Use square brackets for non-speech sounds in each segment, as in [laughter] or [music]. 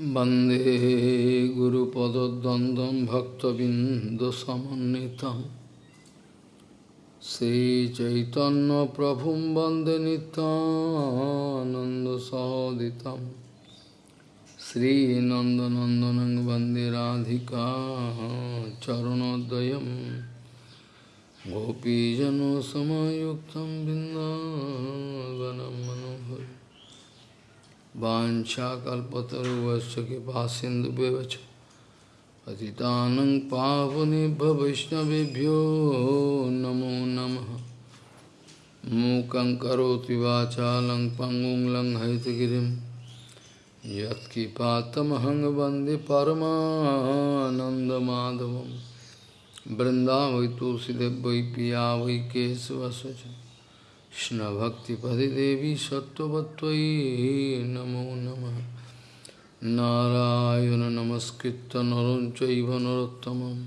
वंदे गुरुपदद्वन्द्वं भक्तबिन्दुसमन्वितं। श्रीचैतन्यप्रभुं वंदे नितानन्दसहोदितं श्रीनन्दनन्दनं वंदे राधिका चरणोदयं। गोपीजनसमयुक्तं बिन्दावनं मनोहर वाञ्छाकल्पतरुवश्च कृपा सिन्धुव्यवच पतितानं पावनेभ्य नमो नमः। मूकं करोति वाचालं पङ्गुं लङ्घयितगिरिं। यत्किपातमहं वंदे वै पिया वै केशवस्य कृष्णभक्तिपदिदेवी सत्त्ववत्त्वयि नमो नमः। नारायण नमस्कृत्य नरं चैव नरोत्तमं।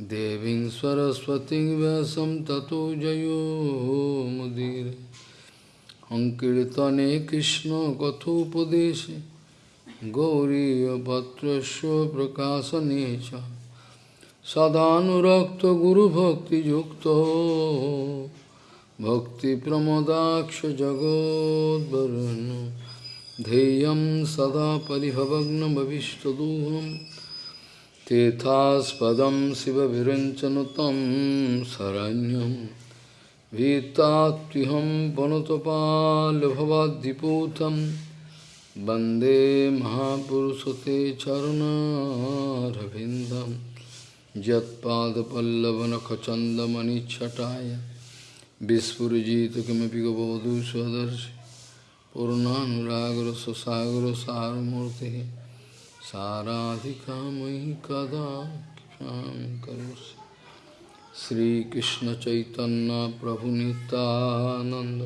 देवीं सरस्वतीं व्यासं ततो जयो मुदीरे। अङ्कीर्तने कृष्णकथोपदेशे गौरीयपत्रस्य प्रकाशने च। सदानुरक्तगुरुभक्तियुक्तो। भक्तिप्रमदाक्षजगोद्वरुन् ध्येयं सदा परिभवग्नभविष्टदोहं तेथास्पदं शिवविरञ्चनुतं शरण्यं। भीतात्युहं वनुतपाल्भवाद्दिपूतं वंदे महापुरुषते चरुणारविन्दं। यत्पादपल्लवनखचन्दमणिच्छटाय विस्फुजित किमपि गबोधु स्वदर्शि। पूर्णानुरागर सुसागर सारमूर्ति साराधिका मयि कदा करोसि श्रीकृष्ण चैतन्य प्रभु नित्यानंद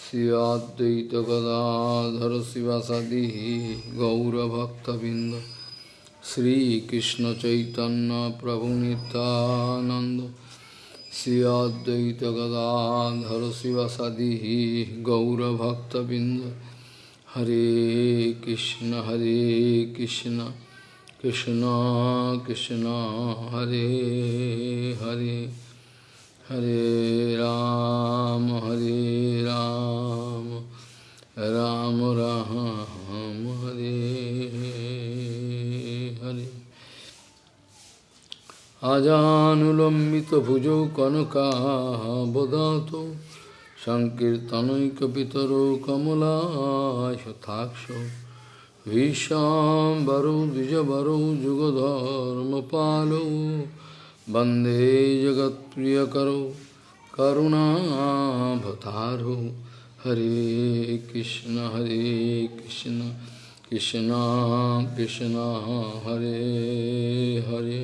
श्रियाद्वैत गदाधर शिवासादि गौरभक्तबिंद श्रीकृष्ण चैतन्य प्रभु Nityanand Sri Advaita Gadadhar Sivasadi Gaurabhaktabind Hare Krishna Hare Krishna Krishna Krishna Hare Hare Hare Ram Hare Ram Ram Ram अजानुलम्बितभुजौ कनकाबदातो सङ्कीर्तनैकपितरो कमलाशताक्षौ भीष्माम्बरौ द्विजवरौ जुगधर्मपालौ वन्दे जगत्प्रियकरौ करुणाभतारौ हरे कृष्ण हरे कृष्ण कृष्ण कृष्ण हरे Hare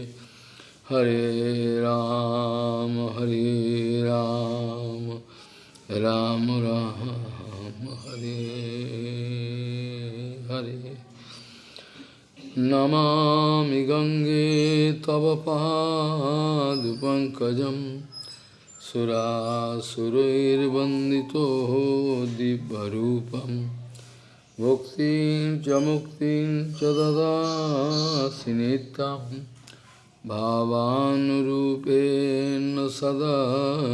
Hare Ram, Hare Ram, Ram Ram, Hare Hare. Namami Gange Tava Padu Pankajam Sura Surair Bandito Dibbarupam Bhuktin Jamuktin Chadada Sinitam भावानुरूपेण सदा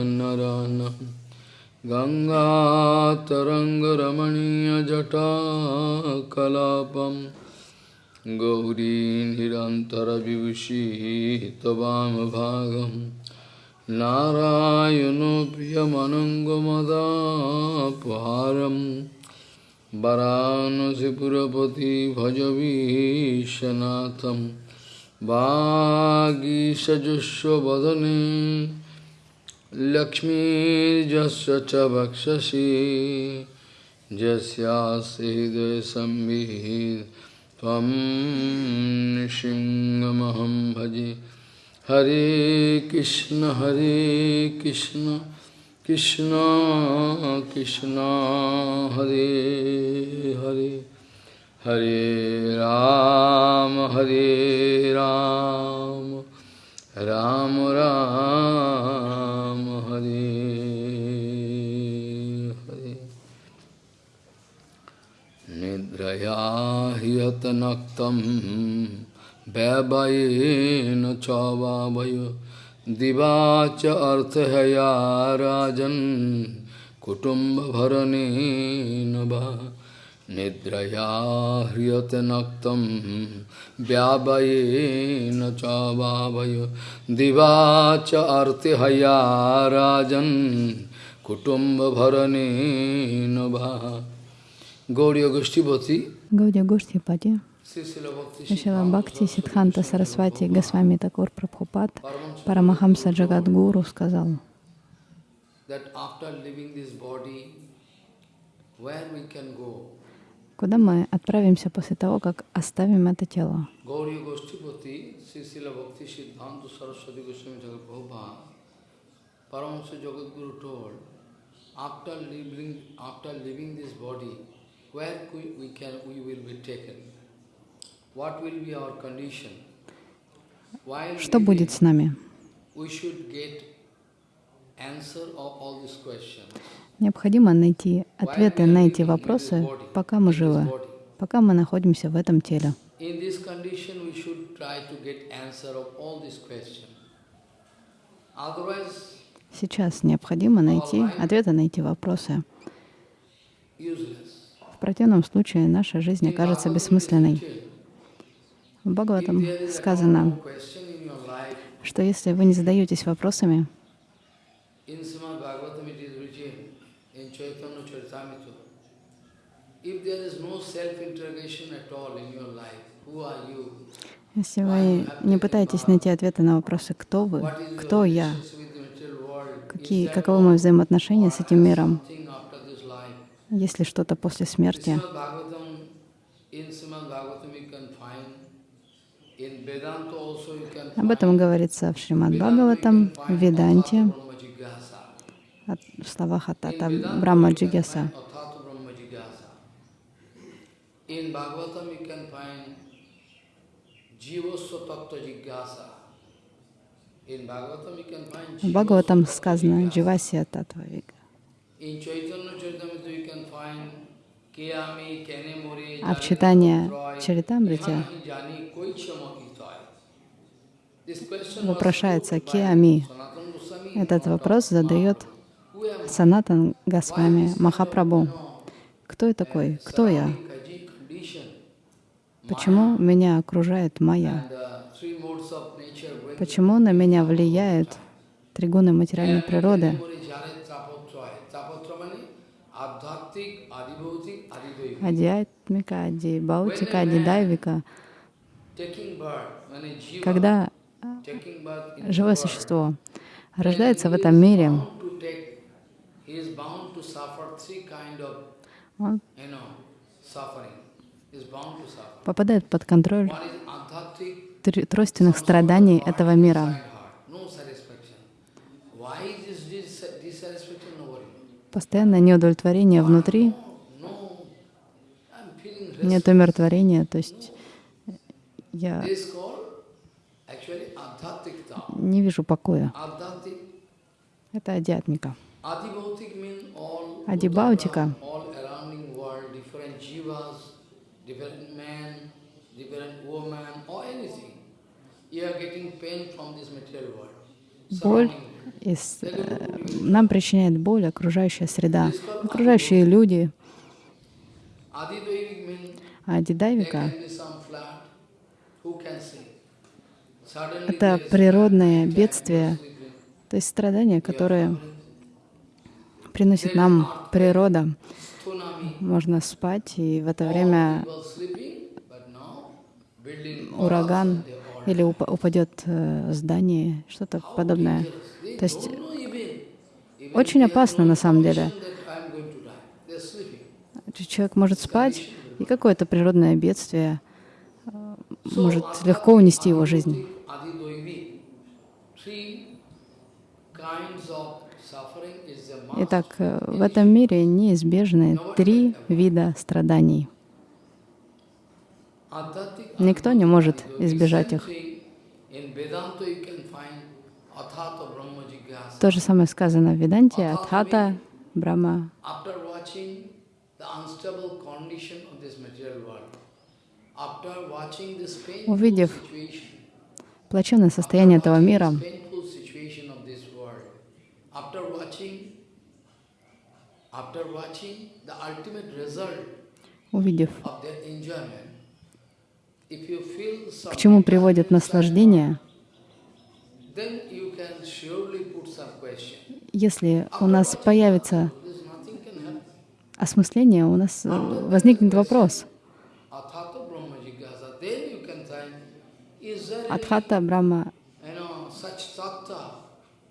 नरानं गङ्गातरङ्गरमणीयजटाकलापं। गौरी निरन्तरविभूषी त्ववामभागं नारायणो प्रियमनङ्गमदापहारं वरानसिपुरपति भजवीशनाथम् वागीषजुष्वदने लक्ष्मीर्जस्य च वक्षसि नृसिंहमहं भजे। हरे कृष्ण हरे कृष्ण कृष्ण कृष्ण हरे हरे। हरे राम हरे राम। राम राम, हरे हरे। निद्रया हियतन वैवये न चावय दिवाच अर्थया राजन कुटुंब भरने नवा nava nidraya hriyate naktam vyavayena chavavayo divacha arthaya rajan kutumba bharane nava Gauriya Goshtipati Гаудия Гоштхипати, Sisila Bhakti Шила Бхакти, Сидханта Сарасвати, Госвами Такур Прабхупад, Парамахамса Джагадгуру сказал, that after leaving this body, where we can go? Куда мы отправимся после того, как оставим это тело. Что будет с нами? Необходимо найти ответы на эти вопросы, пока мы живы, пока мы находимся в этом теле. Сейчас необходимо найти ответы на эти вопросы. В противном случае наша жизнь окажется бессмысленной. В Бхагаватам сказано, что если вы не задаетесь вопросами, in Srimad Bhagavatam it is written, in Chaitanya Charitamrita, if there is no self-interrogation at all in your life, who are you? Если вы не пытаетесь найти ответы на вопросы «Кто вы?», «Кто я?», какие, каковы мои взаимоотношения с этим миром, есть ли что-то после смерти. Об этом говорится в Шримад Бхагаватам, в Веданте, от- в словах Vedanta Брахма you can Джигьяса. find Athata Brahma Jigyasa. In Bhagavatam you can find Jivasva Tattva Jigyasa. В Бхагаватам сказано. «Дживасия Татвавига». In Chaitanya Charitamrita you can find Kiyami, Kene More, А в читании was вопрошается «Киами». Этот вопрос задает? Санатан Госвами Махапрабху. Кто я такой? Кто я? Почему меня окружает Майя? uh, Почему на меня влияют тригуны материальной природы? Адиатмика, адибаутика, адидайвика. Когда in живое существо рождается в этом мире, он попадает под контроль One is adhatic, тр- тройственных страданий этого мира. Постоянное неудовлетворение внутри, нет умиротворения, то есть я не вижу покоя. Это адиатмика. Адибаутика. Боль из, э, нам причиняет боль окружающая среда, окружающие люди. Адидайвика Это природное бедствие. То есть страдания, которые приносит нам природа. Можно спать, и в это время People sleeping, but now building ураган или уп- упадет э, здание, что-то подобное. То есть очень опасно на самом деле. Человек может спать, и какое-то природное бедствие э, может легко унести его жизнь. Итак, э, в этом мире неизбежны три вида страданий. Никто не может избежать их. То же самое сказано в Веданте, Адхата, Брахма. Painful Увидев плачевное состояние этого мира, увидев, of their enjoyment, if you feel some к чему приводит наслаждение, если у нас появится осмысление, у нас э, возникнет вопрос. Адхата Брахма,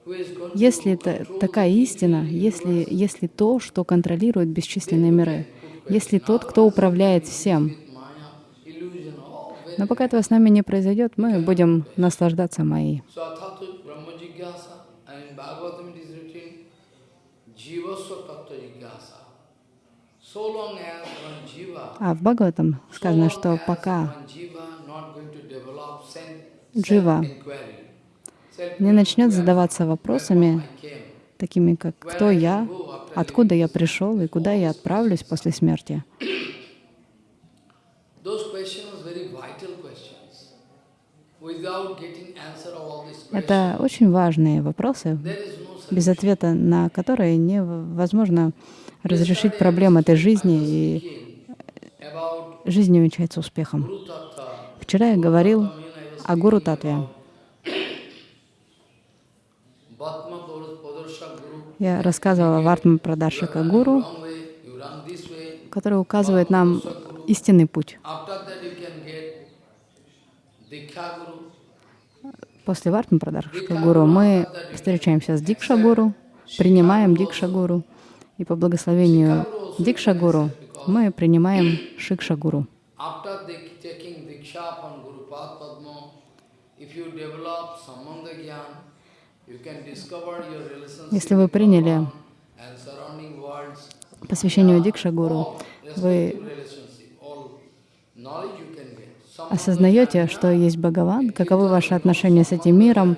going если это такая истина, если, если то, что контролирует бесчисленные миры, если тот, кто управляет всем, но пока этого с нами не произойдет, мы будем наслаждаться Майей. А в Бхагаватам сказано, что пока Джива не начнет задаваться вопросами, такими как «Кто я?», «Откуда я пришел?» и «Куда я отправлюсь после смерти?». Это очень важные вопросы, без ответа на которые невозможно разрешить проблемы этой жизни, и жизнь не увенчается успехом. Вчера я говорил о Гуру Татве. Я рассказывала в Артма Прадаршика Гуру, который указывает нам истинный путь you can get Diksha Guru. После Вартма Прадаршика Гуру мы встречаемся с Дикша Гуру, принимаем Дикша Гуру, и по благословению Дикша Гуру мы принимаем Шикша Гуру. After dik- taking Diksha from Guru Pad Padma, if you develop Sambandha Gyan, you can discover your relationship Если вы приняли Bhagavan and surrounding worlds. посвящению Дикша Гуру, All вы осознаете, что есть Бхагаван, каковы ваши отношения с этим миром,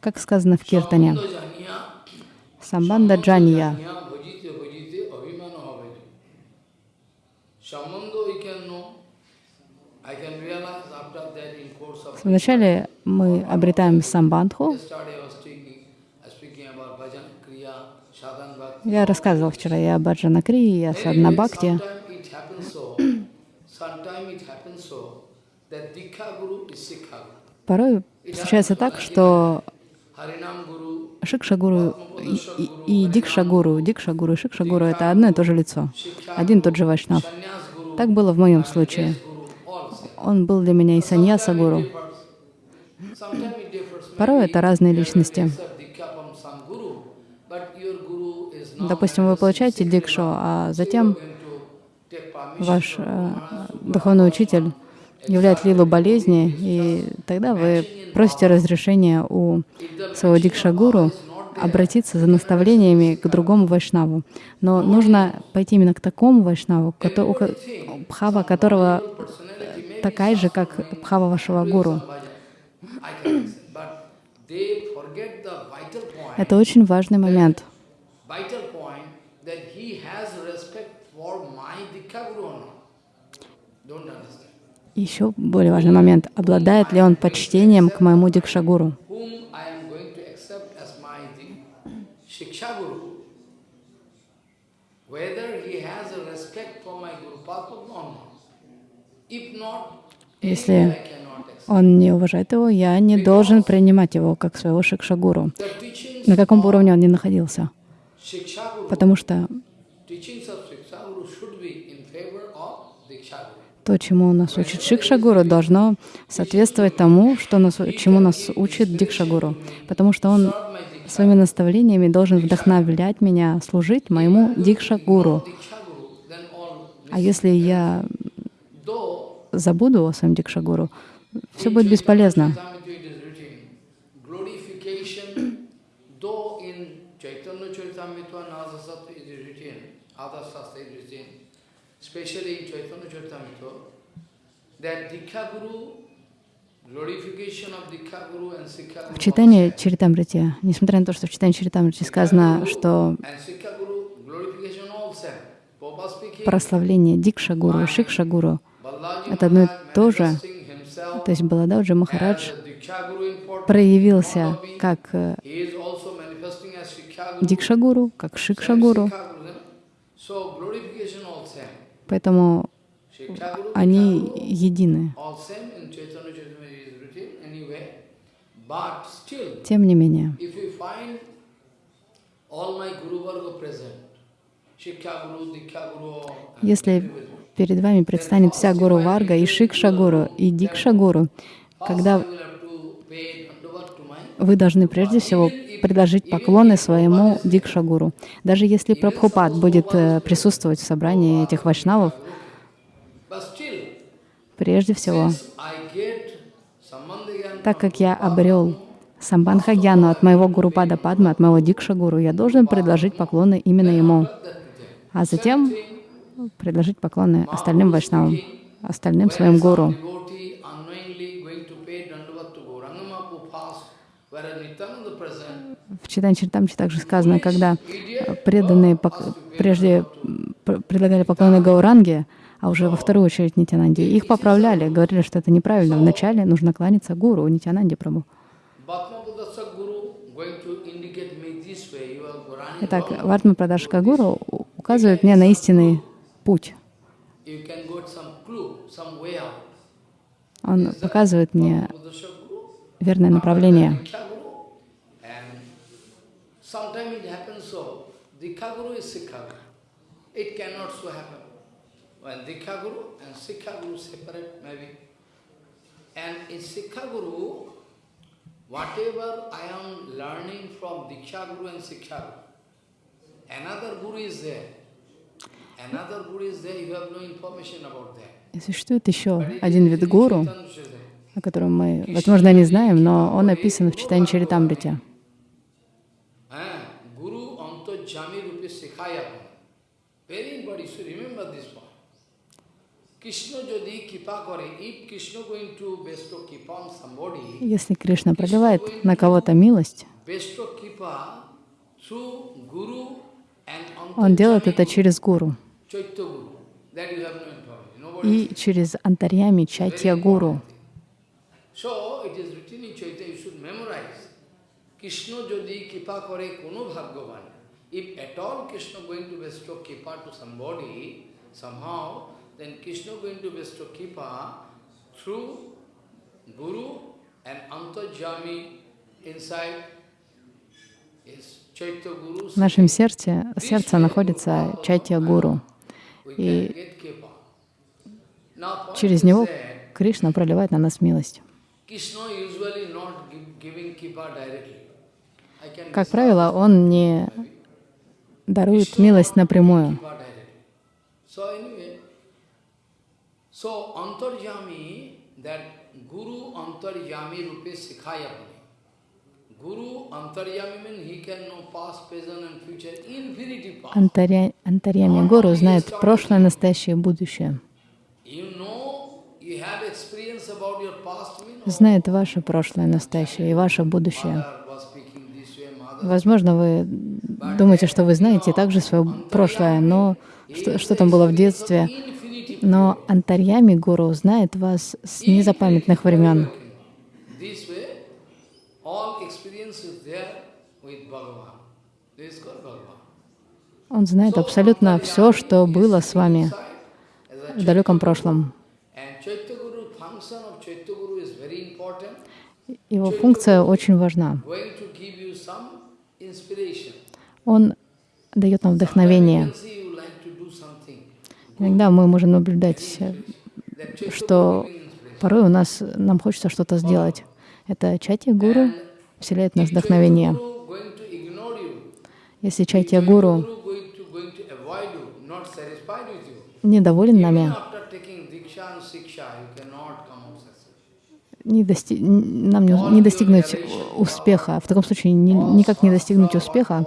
как сказано в Киртане. Самбанда Джанья. Вначале мы обретаем самбандху. Я рассказывал вчера и о Баджана Крии, и о Садна Порой случается так, что Harinam Guru, Шикша Гуру и, и- и Дикша Гуру, Дикша Гуру и Шикша Гуру — это одно и то же лицо, один и тот же Вайшнав. Так было в моем случае. Он был для меня и саньяса Гуру. Sometimes it differs. Порой это разные личности. Допустим, вы получаете дикшу, а затем going to take permission ваш э, духовный учитель являет лилу болезни, и тогда вы просите разрешения у своего дикшагуру обратиться за наставлениями к другому вайшнаву. Но нужно пойти именно к такому вайшнаву, бхава которого такая же, как бхава вашего гуру. Это очень важный момент. Еще более важный момент. Обладает ли он почтением к моему дикшагуру? Если он не уважает его, я не должен принимать его как своего шикшагуру, на каком бы уровне он ни находился. Потому что teachings of Shiksha Guru should be in favor of Diksha Guru. То, чему нас учит Шикшагуру, должно соответствовать тому, что нас, чему нас учит Дикшагуру. Потому что он своими наставлениями должен вдохновлять меня служить моему Дикшагуру. А если я забуду о своем Дикшагуру, все будет бесполезно. Charitamrita it is written, glorification, though in Chaitanya Charitamrita Nazasat it is written, other Shastra it is written, especially in Chaitanya Charitamrita, that Dikha Guru, В читании Чаритамрити, несмотря на то, что в читании Чаритамрити сказано, что прославление Дикша-гуру и Шикша-гуру. Balaji Это одно и то же. То есть Балададжи Махарадж проявился как э, Guru. Дикша-гуру, как Шикша-гуру. Shiksha Guru, So glorification all same. Поэтому они едины. Тем не менее, если перед вами предстанет вся Гуру Варга и и когда have to pay dandavat to my вы должны прежде всего предложить поклоны своему Дикша-гуру. Даже если Прабхупад будет э, присутствовать в собрании этих вайшнавов, прежде всего, так как я обрел Самбанхагьяну от моего Гурупада Падмы, от моего Дикша-гуру, я должен предложить поклоны именно ему, а затем предложить поклоны остальным вайшнавам, остальным своим гуру. Present, В Читан Чиртамче также сказано, когда э, преданные прежде предлагали поклоны Гауранге, а уже во вторую очередь Нитянанде, их поправляли, говорили, что это неправильно. Вначале нужно кланяться гуру, Нитянанде Прабу. Итак. Вартма Прадашка Гуру указывает мне на истинный путь. Он показывает мне верное направление. Sometimes it happens so, Diksha Guru is Sikha Guru. It cannot so happen. When Diksha Guru and Sikha Guru separate maybe. And in Sikha Guru, whatever I am learning from Diksha Guru and Sikha Guru, another Guru is there. Another Guru is there, you have no information about that. Существует еще один вид гуру, о котором мы, возможно, не знаем, но он описан в читании Чаритамрите. Если Кришна проливает на кого-то милость, bestow kippa through Guru and он делает это Antojjami через гуру Chaitya Guru. That you have no information. Nobody и через Антарьями Чайтья Гуру. So it is written in Chaitanya, you should memorize. Krishna যদি কৃপা করে কোনো ভাগ্যবান, if at all Krishna going to bestow kippa to somebody, somehow, then Krishna going to bestow kippa through Guru and Antajami inside is Chaitya Guru. В нашем сердце, сердце находится Чайтья Гуру. И через него Кришна проливает на нас милость. Как правило, он не дарует милость напрямую. Антарьями Гуру знает прошлое, настоящее и будущее. Знает ваше прошлое, настоящее и ваше будущее. Mother was speaking this way, mother Возможно, вы думаете, что вы знаете также свое прошлое, но что, что там было в детстве. Но Антарьями Гуру знает вас с незапамятных времен. Он знает абсолютно все, что было с вами в далеком прошлом. Его функция очень важна. going to give you some inspiration. Он дает нам вдохновение. Иногда мы можем наблюдать, что порой у нас нам хочется что-то сделать. Это Чайтья Гуру вселяет в нас вдохновение. Если Чайтья Гуру недоволен нами, не нам не, не достигнуть успеха. В таком случае ни- никак не достигнуть успеха,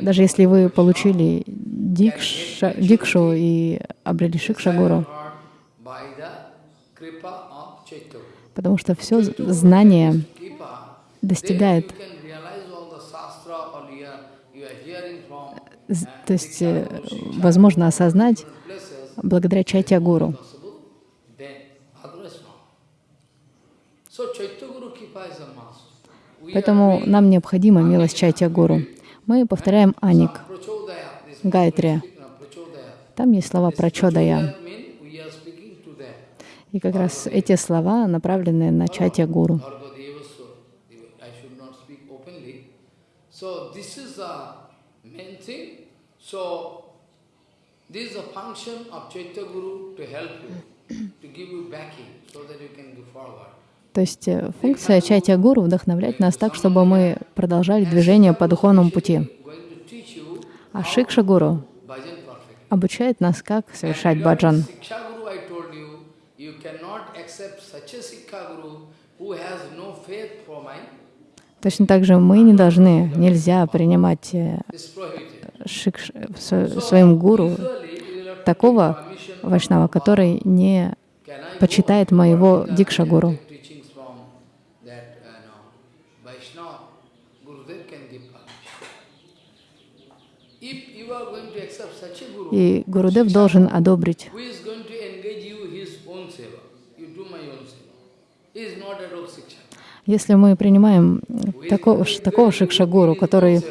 даже если вы получили дикша, дикшу и обрели шикша гуру, By the kripa of Chaitanya. потому что все знание достигает з- то есть э, возможно осознать благодаря Чайтя Гуру. possible, then otherwise not. So Chaitya Guru Kripa is a must. We are Поэтому нам необходима милость Чайтя Гуру. Мы повторяем Аник, Prachodaya. Там есть слова Прачодая. И как раз эти слова направлены на Чайтя Гуру. То есть э, функция Чайтя Гуру вдохновлять нас так, чтобы мы продолжали движение по духовному пути. А Шикша Гуру обучает нас, как совершать баджан. Точно так же мы не должны, нельзя принимать э, шикш, своим гуру такого вайшнава, который не почитает моего дикша-гуру. teachings from that, uh, no, Vaishnava, Gurudev can give permission. If you are going to accept such a Guru, И Гурудев должен одобрить. who is going to engage you his own seva? You do my own seva. He is not at all Siksha. Если мы принимаем такого, такого шикша-гуру, который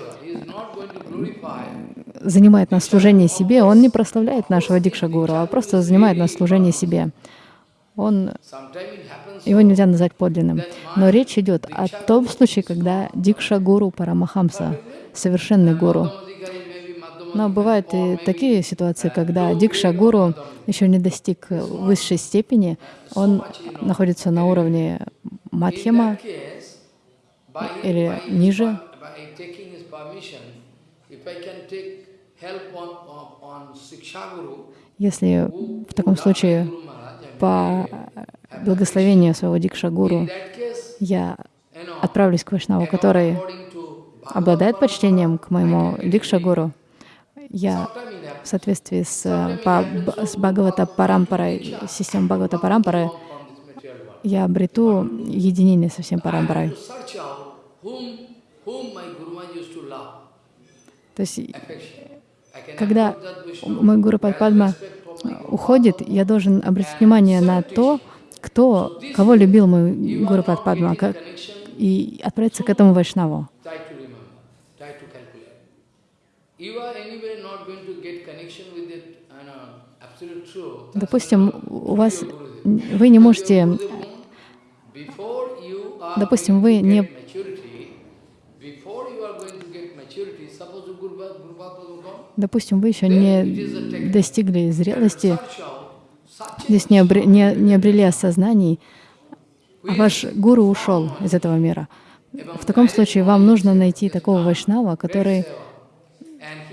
занимает нас служение себе, он не прославляет нашего дикша-гуру, а просто занимает нас служение себе. Он, его нельзя назвать подлинным. Но речь идет о том случае, когда дикша-гуру Парамахамса, совершенный гуру. Но бывают и такие ситуации, когда дикша-гуру еще не достиг высшей степени, он находится на уровне by, или ниже. Если в таком случае по благословению своего that case, я отправлюсь к Вайшнаву, который обладает почтением к моему дикша-гуру, я в соответствии с, э, по, с Бхагавата Парампарой, системой Бхагавата Парампары, я обрету единение со всем Парампарой. То есть, когда мой Гуру Падма уходит, я должен обратить внимание на то, кто, кого любил мой Гуру Падма, как, и отправиться к этому Вайшнаву. try to remember, try to calculate. You are anyway not going to get connection with it, you know, absolute truth. Допустим, у вас вы не можете, допустим, вы не допустим, вы еще не достигли зрелости, здесь не, обре- не, не обрели осознаний, а ваш гуру ушел из этого мира. В таком случае вам нужно найти такого вайшнава, который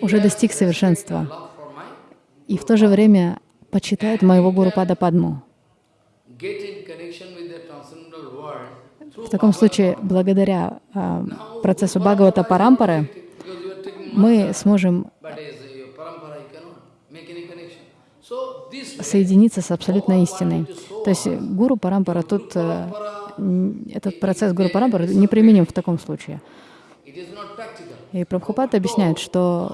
уже достиг совершенства и в то же время почитает моего гуру Пада Падму. В таком случае, благодаря а, процессу Бхагавата Парампары, мы сможем соединиться с абсолютной истиной. То есть гуру Парампара тут, э, этот процесс гуру Парампара неприменим в таком случае. И Прабхупад объясняет, что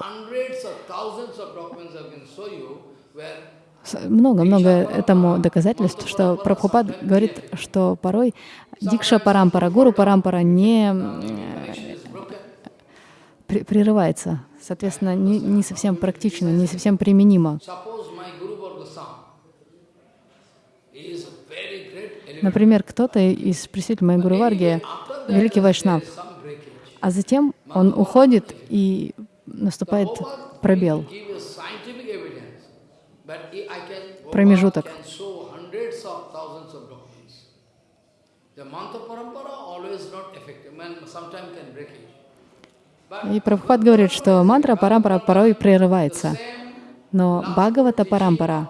много-много этому доказательств, что Прабхупад говорит, что порой Дикша Парампара, Гуру Парампара не прерывается. Соответственно, не, не совсем практично, не совсем применимо. Например, кто-то из представителей моей Гуру Варги великий вайшнав, there is some breakage. А затем он уходит и наступает пробел. Промежуток. И Прабхупад говорит, что мантра парампара порой прерывается, но Бхагавата парампара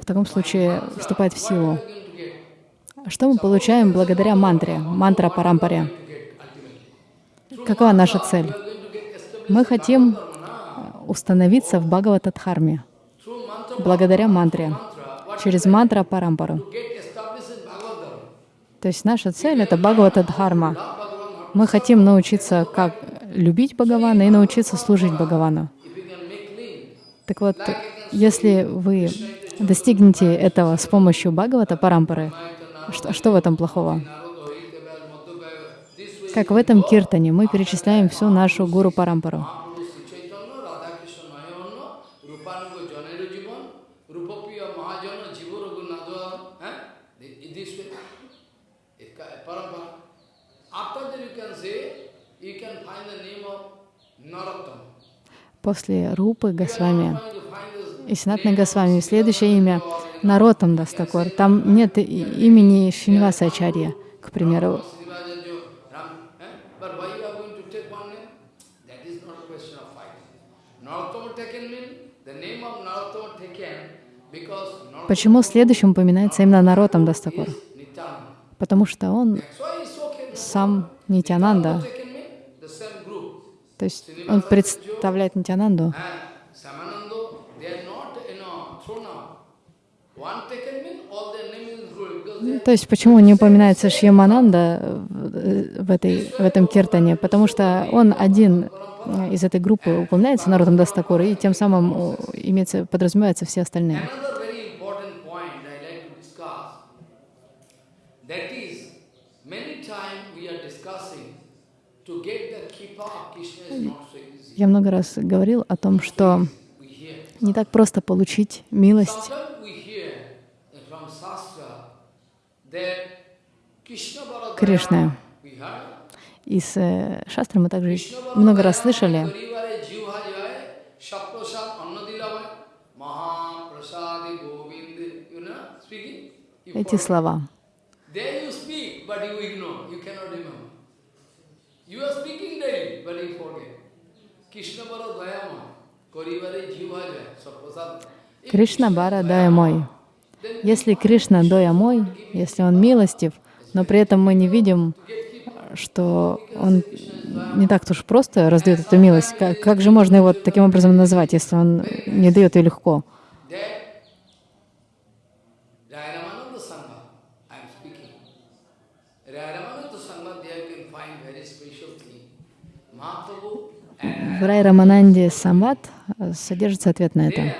в таком случае вступает в силу. get, Что мы получаем благодаря мантре, мантра парампаре? Какова наша цель? Мы хотим установиться в Бхагаватадхарме благодаря мантре, через мантра парампару. То есть наша цель — это Бхагаватадхарма. Мы хотим научиться, как любить Бхагавана и научиться служить Бхагавану. Так вот, если вы достигнете этого с помощью Бхагавата Парампары, что, что в этом плохого? Как в этом киртане мы перечисляем всю нашу гуру Парампару. Eh? После Рупы Госвами Trying to find this и Синатны Госвами следующее имя Наротам Дастакор. Там нет имени Шинваса Ачарья, к примеру. Srivajajo, Ram, eh? But why you are going to take one name? That is not a question of fighting. Narottama taken mean, the name of Narottama taken because Narottama Почему следующим упоминается именно Наротам Nityananda. Потому что он сам Нитянанда, то есть он представляет Нитянанду. То есть почему не упоминается Шьямананда в, этой, в этом киртане? Потому что он один из этой группы упоминается народом Дастакура, и тем самым имеется, подразумеваются все остальные. Another very important point I like to discuss, that is, many times we are discussing to get the kippa of Krishna is not so easy. Я много раз говорил о том, что не так просто получить милость. Heard, Из э, шастры мы также много раз слышали, эти слова. You are speaking daily, but. Кришна Бара Дая Если Кришна Доя мой, если он милостив, но при этом мы не видим, что он не так уж просто раздает эту милость, как, как же можно его таким образом назвать, если он не дает ее легко? that Rayamananda Sangha, I am speaking. Rayamananda Sangha, there you can find very special thing. Mahaprabhu and В Рай Рамананде Самват э, содержится ответ на это.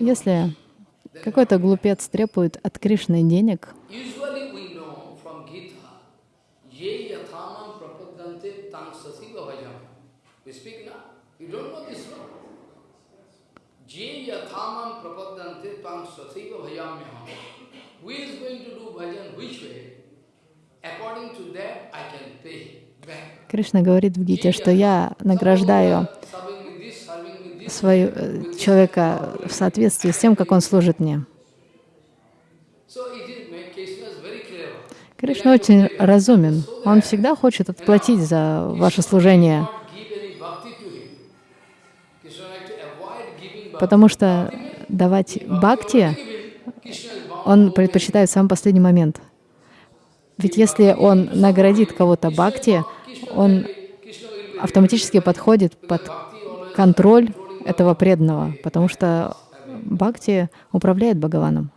Если какой-то глупец требует от Кришны денег. Je yathamam prapadante tang sasiva bhajamyaham. Кришна говорит в Гите, что я награждаю свою, э, человека в соответствии с тем, как он служит мне. Кришна очень разумен. Он всегда хочет отплатить за ваше служение, потому что давать бхакти. Он предпочитает в самый последний момент. Ведь если он наградит кого-то бхакти, он автоматически подходит под контроль этого преданного, потому что бхакти управляет Бхагаваном.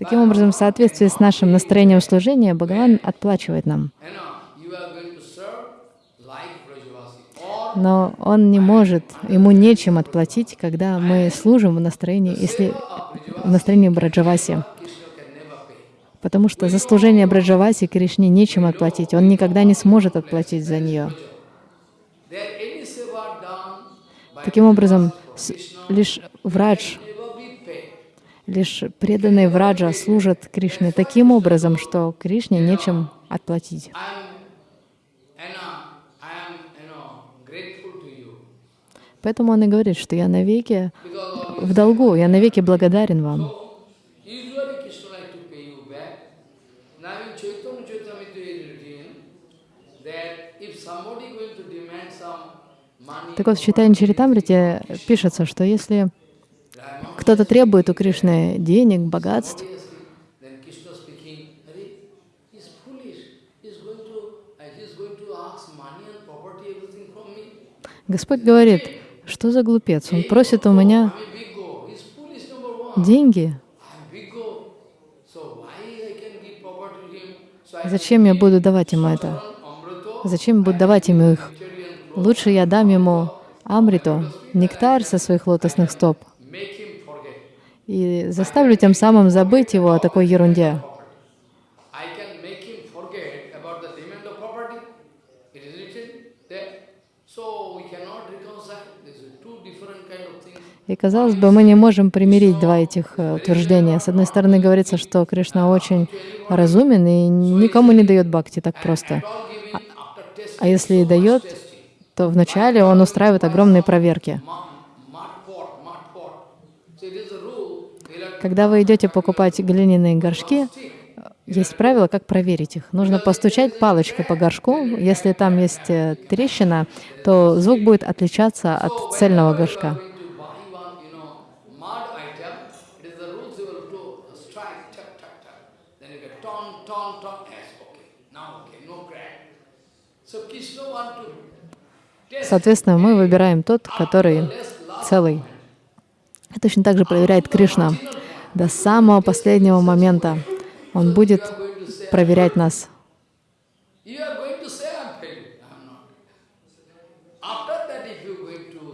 Таким образом, в соответствии с нашим настроением служения, Бхагаван отплачивает нам. And now you are going to serve like Brajavasi. Or Но он не может, ему нечем отплатить, когда мы служим в настроении, если в настроении Браджаваси. Потому что за служение Браджаваси Кришне нечем отплатить. Он никогда не сможет отплатить за нее. Таким образом, лишь paid. лишь преданные враджа служат Кришне таким образом, что Кришне нечем отплатить. I am, and uh, I am, you know, grateful to you Поэтому он и говорит, что я навеки в долгу, я навеки благодарен вам. Так вот, в Читании Чаритамрите пишется, что если кто-то требует у Кришны денег, богатств, uh. Господь говорит, что за глупец? Он просит у меня деньги. Зачем я буду давать ему это? Зачем буду давать ему их? Лучше я дам ему амриту, нектар со своих лотосных стоп, и заставлю тем самым забыть его о такой ерунде. I can make him forget about the demand of property. It is written there. So we cannot reconcile. These are two different kind of things. И казалось бы, мы не можем примирить два этих э, утверждения. С одной стороны, говорится, что Кришна очень разумен и никому не дает бхакти так просто. А если и дает, то вначале он устраивает огромные проверки. Когда вы идете покупать глиняные горшки, есть правило, как проверить их. Нужно постучать палочкой по горшку. Если там есть э, трещина, то звук будет отличаться от цельного горшка. going to buy one, you know, mud item, it is the rules you will do, strike, tuck, tuck, tuck. Then you get ton, ton, ton, yes, okay, now okay, no crack. So Krishna want to test Соответственно, мы выбираем тот, который целый. И точно так же проверяет Кришна. До самого последнего момента Он будет проверять нас.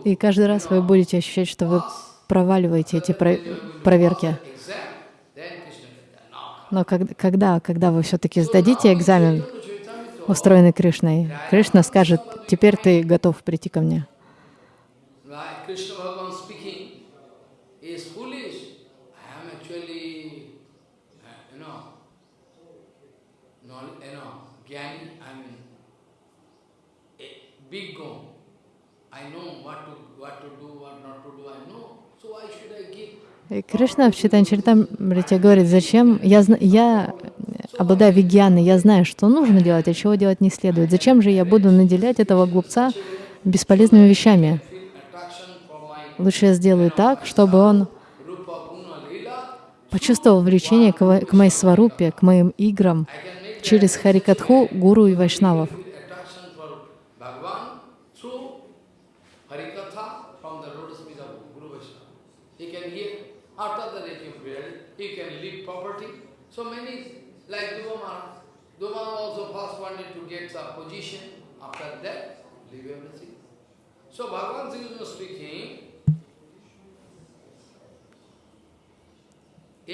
И каждый раз вы будете ощущать, что вы проваливаете эти про- проверки. Но когда, когда вы все-таки сдадите экзамен, устроенный Кришной, Кришна скажет, теперь ты готов прийти ко мне. Uh, big. I know what to, what to do, what not to do, I know. И Кришна в Читанчаритамрите говорит, зачем, я, я обладаю вигьяной, я знаю, что нужно делать, а чего делать не следует. Зачем же я буду наделять этого глупца бесполезными вещами? Лучше я сделаю так, чтобы он почувствовал влечение к моей сварупе, к моим играм через Харикатху, Гуру и Вайшнавов. Feel attraction for Bhagavan through Harikatha from the lotus feet of Guru Vaishnava. He can hear, after the Reiki period, he can leave property. So many, like Dhruva Maharaj. Dhruva Maharaj also first wanted to get a position, after that, leave everything. So Bhagavan Sri Krishna speaking,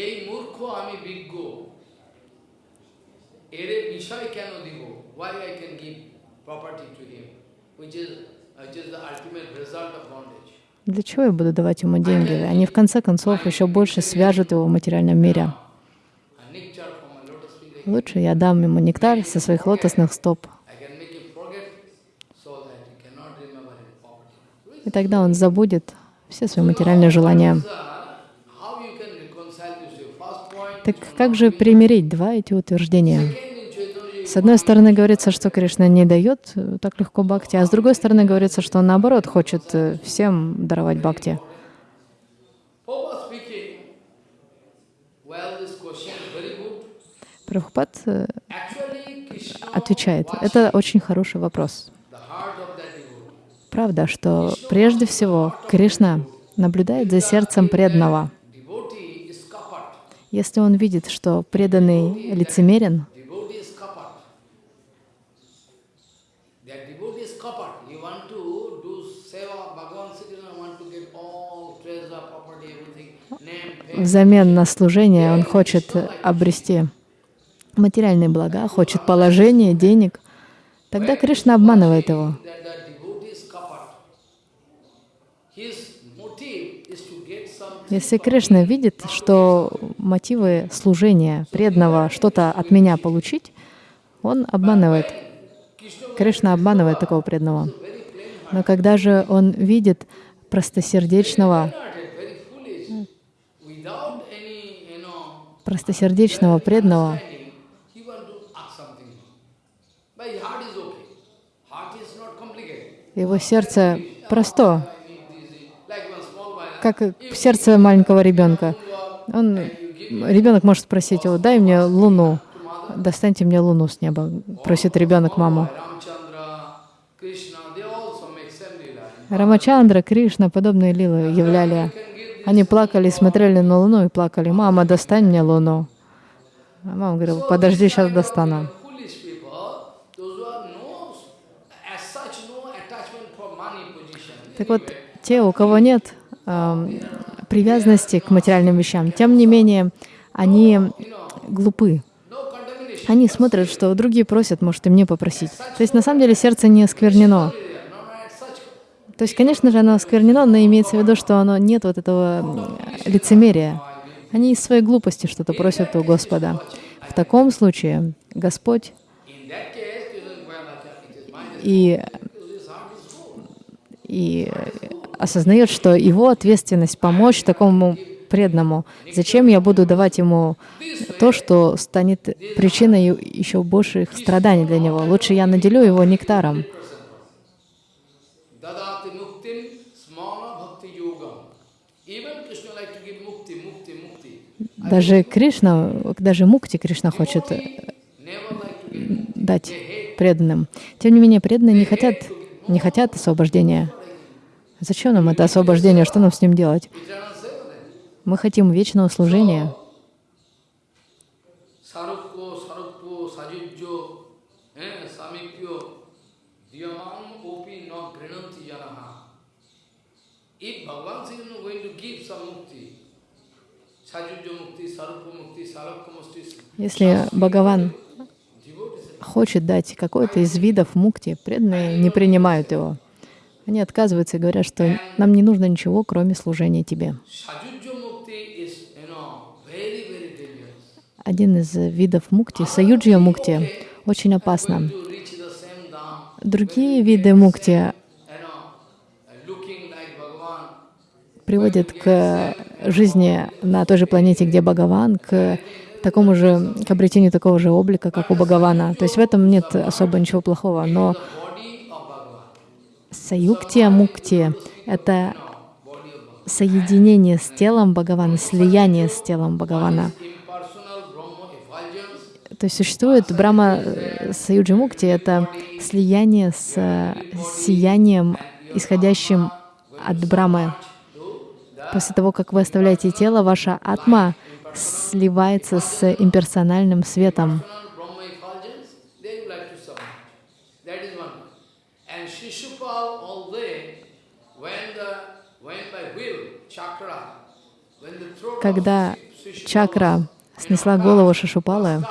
এই মূর্খ আমি বিজ্ঞ এরে বিষয় কেন দিব why I can give property to him which is which is the ultimate result of bondage Для чего я буду давать ему деньги? Они в конце концов еще больше свяжут его в материальном мире. Лучше я дам ему нектар со своих лотосных стоп. И тогда он забудет все свои материальные желания. Так как же примирить два эти утверждения? С одной стороны говорится, что Кришна не дает э, так легко бхакти, а с другой стороны говорится, что он наоборот хочет э, всем даровать бхакти. Прабхупад э, отвечает, это очень хороший вопрос. Правда, что прежде всего Кришна наблюдает за сердцем преданного. Если он видит, что преданный лицемерен, взамен на служение он хочет обрести материальные блага, хочет положение, денег, тогда Кришна обманывает его. Если Кришна видит, что мотивы служения преданного что-то от меня получить, он обманывает. Кришна обманывает такого преданного. Но когда же он видит простосердечного, простосердечного преданного, understanding, he want to ask something. But his heart is okay. Heart is not complicated. Его сердце просто, как сердце маленького ребенка. Он, ребенок может спросить его, дай мне луну, достаньте мне луну с неба, просит ребенок маму. Рамачандра, Кришна, подобные лилы являли. Они плакали, смотрели на Луну и плакали. «Мама, достань мне Луну». А мама говорила, подожди, сейчас достану. Так вот, те, у кого нет эм, привязанности к материальным вещам, тем не менее, они глупы. Они смотрят, что другие просят, может и мне попросить. То есть на самом деле сердце не осквернено. То есть, конечно же, оно осквернено, но имеется в виду, что оно нет вот этого лицемерия. Они из своей глупости что-то просят у Господа. В таком случае Господь In that case, Krishna well, it is mine. и, His heart is full. И осознает, что его ответственность помочь такому преданному. Зачем я буду давать ему то, что станет причиной еще больших страданий для него? Лучше я наделю его нектаром. Даже Кришна, даже Мукти Кришна хочет дать преданным. Тем не менее, преданные не хотят, не хотят освобождения. Зачем нам это освобождение? Что нам с ним делать? Мы хотим вечного служения. Eh. If Bhagavan is going to give some mukti, mukti, mukti, mukti, Если Бхагаван хочет дать какой-то из видов мукти, преданные не принимают его. Они отказываются и говорят, что нам не нужно ничего, кроме служения тебе. Один из видов мукти, саюджия мукти, очень опасно. Другие виды мукти приводят к жизни на той же планете, где Бхагаван, к такому же, к обретению такого же облика, как у Бхагавана. То есть в этом нет особо ничего плохого. Но саюктия мукти — это соединение с телом Бхагавана, слияние с телом Бхагавана. То есть существует Брахма э, Саюджи Мукти — это слияние с э, сиянием, исходящим от Брамы. После того, как вы оставляете тело, ваша атма сливается с имперсональным светом. Когда чакра снесла голову Шишупалы,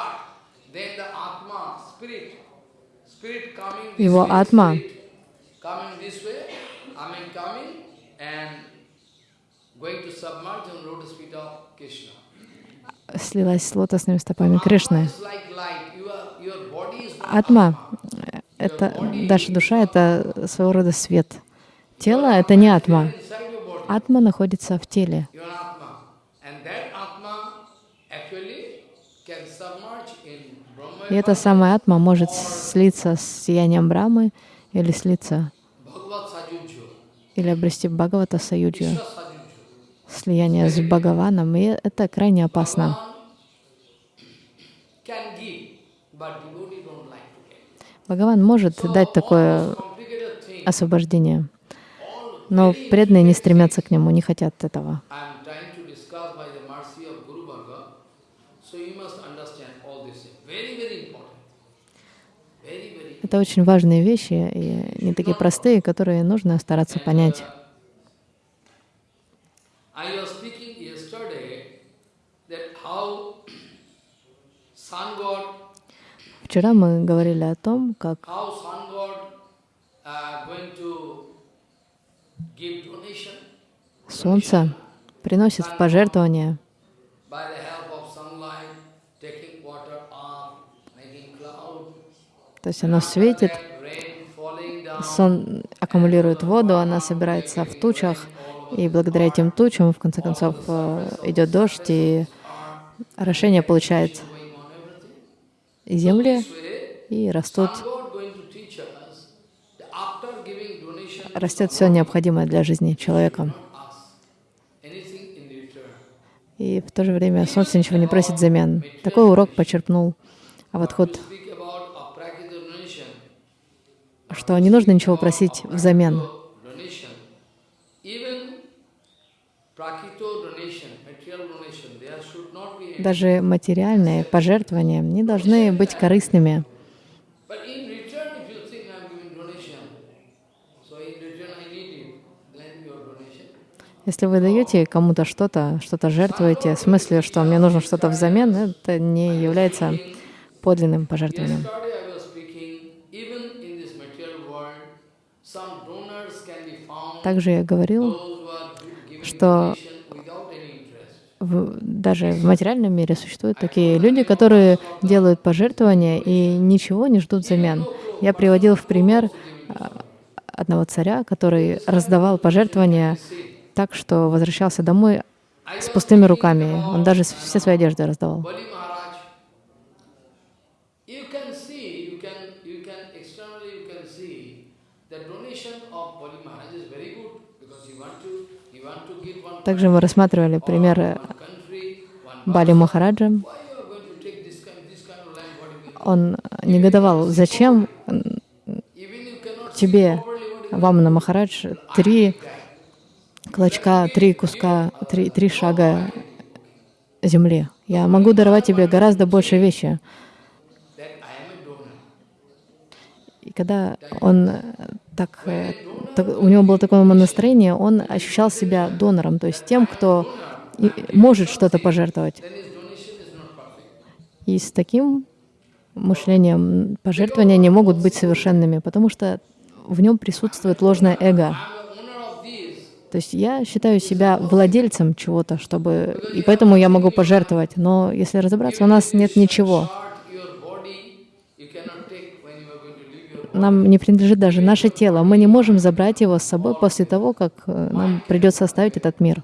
его атма going to submerge on lotus feet of Krishna. Слилась с лотосными стопами Кришны. Атма — это наша душа, это своего рода свет. Тело — это не атма. Атма находится в теле. И эта самая атма может слиться с сиянием Брамы или слиться, или обрести Бхагавата Sajujyo. Слияние с Бхагаваном, и это крайне опасно. Бхагаван может дать такое освобождение, но преданные не стремятся к нему, не хотят этого. Это очень важные вещи, и не такие простые, которые нужно стараться понять. I was speaking yesterday that how sun god, Вчера мы говорили о том, как how sun god uh, going to give donation Солнце приносит в cloud, То есть оно светит, сон аккумулирует воду, она собирается в тучах, и благодаря этим тучам, в конце концов, э, идет дождь, и орошение получает земли, и растут, растет все необходимое для жизни человека. И в то же время солнце ничего не просит взамен. Такой урок почерпнул Аватхот, что не нужно ничего просить взамен. Donation. prakito donation, material donation, there should not be any. Даже материальные пожертвования не должны быть корыстными. Если вы даете кому-то что-то, что-то жертвуете, в смысле, что мне нужно что-то взамен, это не является подлинным пожертвованием. Также я говорил, что в- даже в материальном мире существуют такие люди, которые делают пожертвования и ничего не ждут взамен. Я приводил в пример а, одного царя, который раздавал пожертвования так, что возвращался домой с пустыми руками. Он даже все свои одежды раздавал. Bali Maharaj, you can see, you can, you can, externally you can see, the donation of Bali Maharaj is very good, because you want to, you want to give one Также мы рассматривали пример one country, one Бали Махараджа. Он негодовал, зачем тебе, you Вамана Махарадж, три клочка, три куска, три, три шага земли. Я могу даровать тебе гораздо больше вещи. И когда он так, э, так- у него было такое настроение, он ощущал себя донором, то есть тем, кто может что-то пожертвовать. И с таким мышлением пожертвования не могут быть совершенными, потому что в нем присутствует ложное эго. То есть я считаю себя владельцем чего-то, чтобы... И поэтому я могу пожертвовать. Но если разобраться, у нас нет ничего. Short your body, you cannot take when you are going to leave your Нам не принадлежит даже наше тело. Мы не можем забрать его с собой после того, как э, нам придется оставить этот мир.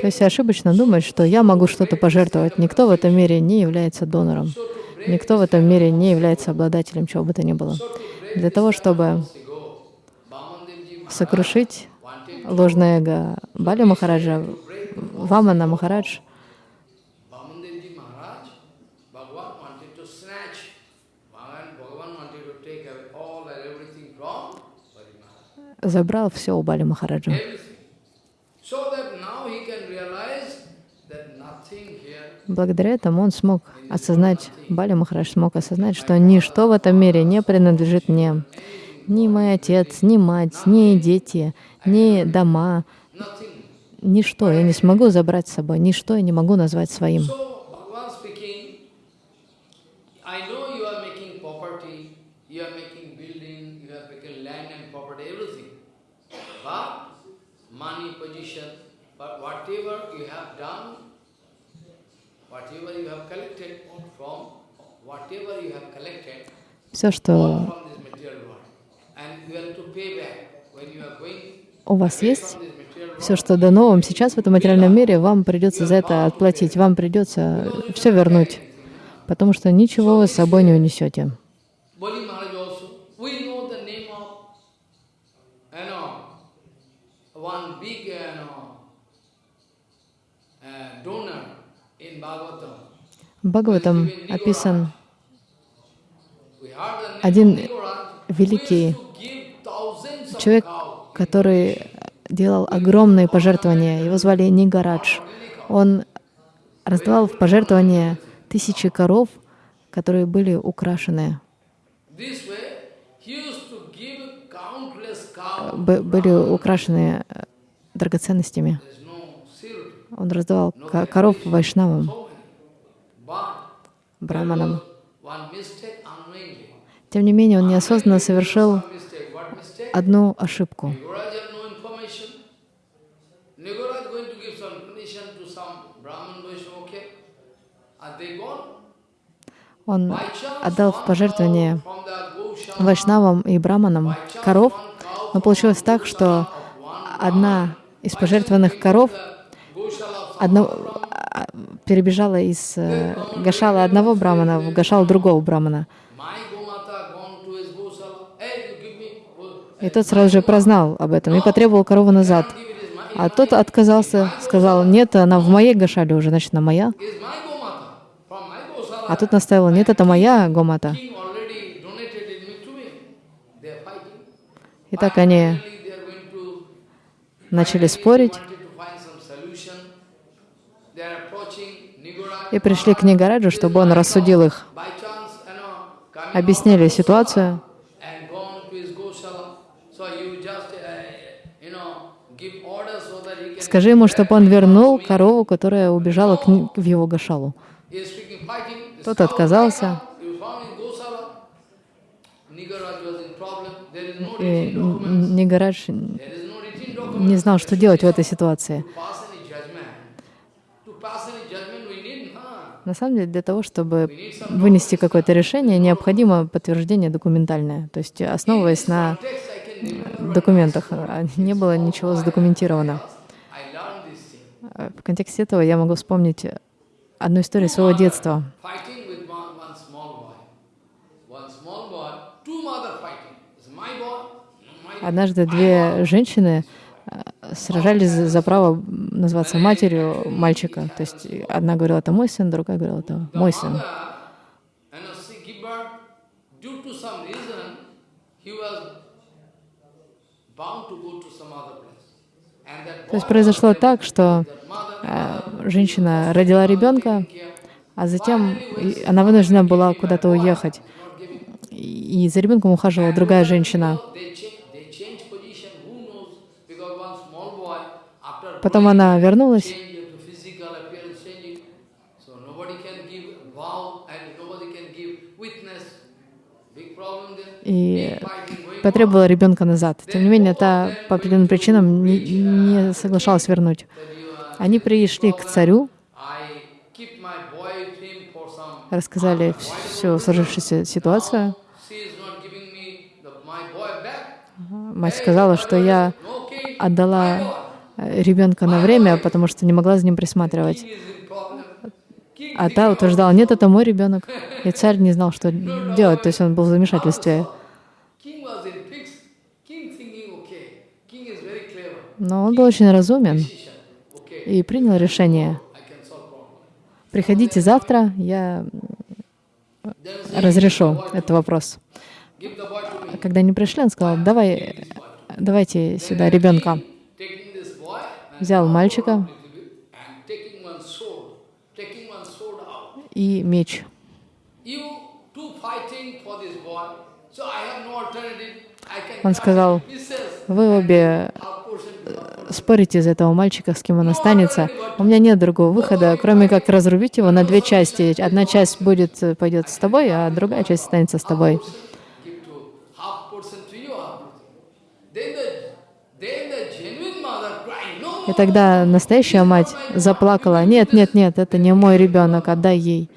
То есть ошибочно думать, что я могу что-то пожертвовать. Никто в этом мире не является донором. Никто в этом мире не является обладателем чего бы то ни было. Для того, чтобы сокрушить ложное эго Бали Махараджа, Вамана Махарадж, забрал все у Бали Махараджа. Благодаря этому он смог осознать, Бали Махарадж смог осознать, что ничто в этом мире не принадлежит мне. Ни мой отец, ни мать, ни дети, ни дома, ничто я не смогу забрать с собой, ничто я не могу назвать своим. Все, что у вас есть, все, что дано вам сейчас в этом материальном мире, вам придется за это отплатить, вам придется все вернуть, потому что ничего вы с собой не унесете. В Бхагаватам описан Один великий who used to give thousands of человек, который делал огромные пожертвования. Его звали Нигарадж. Он раздавал в пожертвования тысячи коров, которые были украшены, б- были украшены э, драгоценностями. Он раздавал ко- коров вайшнавам, браманам. Тем не менее, он неосознанно совершил одну ошибку. Он отдал в пожертвование вайшнавам и браманам коров, но получилось так, что одна из пожертвованных коров одно, а, перебежала из э, гашала одного брамана в гашал другого брамана. My Gomata gone to his Goshala. Hey, you give me. oh, И тот сразу же прознал об этом и потребовал корову назад. А тот отказался, сказал, нет, она в моей гашале уже, значит, она моя. А тут настаивал, нет, это моя гомата. И так они начали спорить и пришли к Нигараджу, чтобы он рассудил их. Объяснили ситуацию. and gone to his Gosala. So you just, uh, you know, give orders so that he can. Скажи ему, чтобы он вернул корову, которая убежала к в его гашалу. Тот отказался. И. Нигарадж не знал, что делать в этой ситуации. На самом деле, для того, чтобы вынести какое-то решение, необходимо подтверждение документальное, то есть основываясь на документах. А Не было ничего задокументировано. I learned this thing. А В контексте этого я могу вспомнить одну историю своего детства. Однажды две женщины э, сражались за право называться матерью мальчика. То есть одна говорила, это мой сын, другая говорила, это мой сын. То есть произошло так, что э, женщина родила ребенка, а затем она вынуждена была куда-то уехать. И за ребенком ухаживала другая женщина. Потом она вернулась, и потребовала ребенка назад. Тем не менее, та по определенным причинам не, не соглашалась вернуть. Они пришли к царю, рассказали всю сложившуюся ситуацию. Мать сказала, что я отдала ребенка на время, потому что не могла за ним присматривать. А та утверждала, нет, это мой ребенок. И царь не знал, что делать, то есть он был в замешательстве. Но он был очень разумен и принял решение. Приходите завтра, я разрешу этот вопрос. А когда они пришли, он сказал, давай, давайте сюда ребенка. Взял мальчика и меч. Он сказал, вы обе Спорите из-за этого мальчика, с кем он останется. У меня нет другого выхода, кроме как разрубить его на две части. Одна часть будет, э, пойдет с тобой, а другая часть останется с тобой. И тогда настоящая мать заплакала, нет, нет, нет, это не мой ребенок, отдай ей.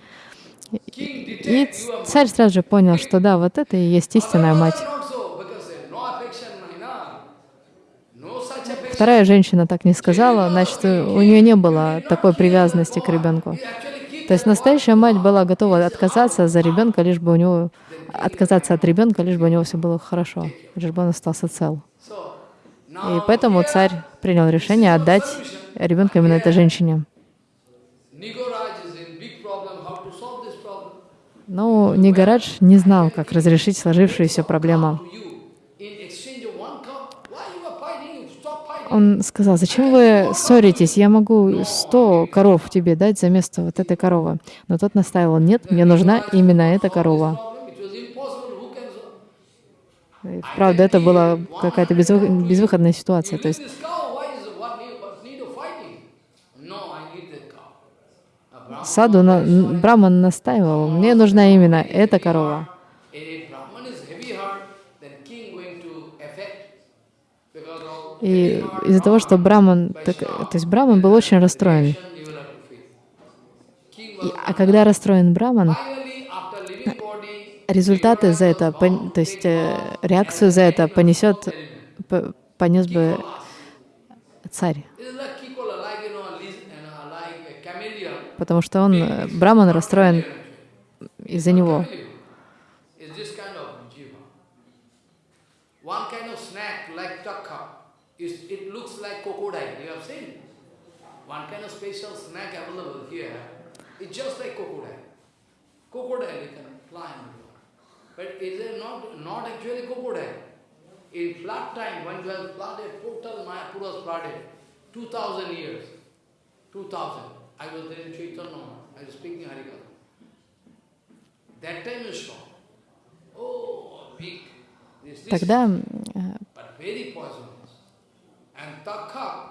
И царь сразу же понял, что да, вот это и есть истинная мать. not so because uh, no affection, no, no such affection. Вторая женщина так не сказала, значит, у нее не было такой привязанности к ребенку. То есть настоящая мать была готова отказаться за ребенка, лишь бы у него отказаться от ребенка, лишь бы у него все было хорошо, лишь бы он остался цел. И поэтому царь принял решение отдать ребенка именно этой женщине. Но Нигарадж не знал, как разрешить сложившуюся проблему. To you in exchange of one cup. Why you are fighting? Stop fighting. Он сказал, зачем вы ссоритесь? Я могу сто коров тебе дать за место вот этой коровы. Но тот настаивал, нет, мне нужна именно эта корова. И, правда, это была какая-то безвы- безвыходная ситуация. То есть саду на, н- Браман настаивал, мне нужна именно эта корова. if Brahman is heavy heart, then king going to affect because of И из-за того, что Браман, так- то есть Браман был очень расстроен. И- а когда расстроен Браман, результаты за это, то есть э, реакцию за это понесет, понес бы царь, потому что он, э, Браман расстроен из-за него. one kind of special snack available here. It's just like crocodile. Crocodile you can fly on it. But is it not not actually crocodile? In flood time, when it was flooded, total Mayapur was flooded, 2000 years. 2000. I was there in Chaitanya, I was speaking Harikatha. That time you saw. Oh, big. This, this, Тогда э, but very poisonous. And Takha,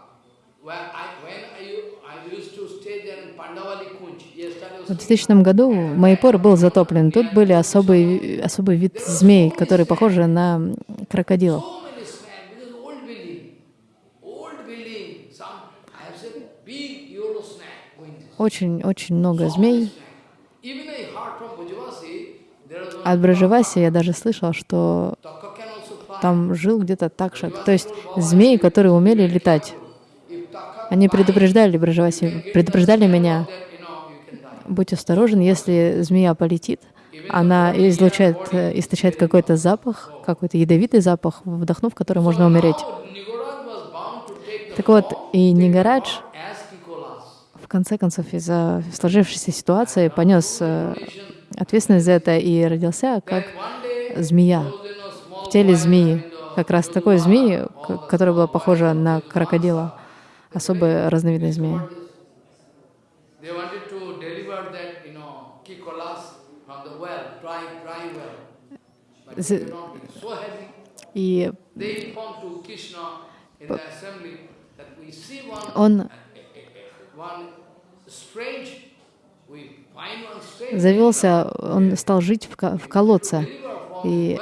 в 2000 году Майпур был затоплен. Тут были особый, особый вид змей, которые похожи на крокодилов. Очень-очень много змей. От Бражеваси я даже слышала, что там жил где-то такшак, то есть змеи, которые умели летать. Они предупреждали Бражеваси, предупреждали меня, будь осторожен, если змея полетит, она излучает, э, источает какой-то запах, какой-то ядовитый запах, вдохнув который можно умереть. Так вот, и Нигарадж в конце концов из-за сложившейся ситуации понес э, ответственность за это и родился как змея в теле змеи, как раз такой змеи, которая была похожа на крокодила, особая разновидность змеи. И он завелся, он стал жить в, ко- в колодце. И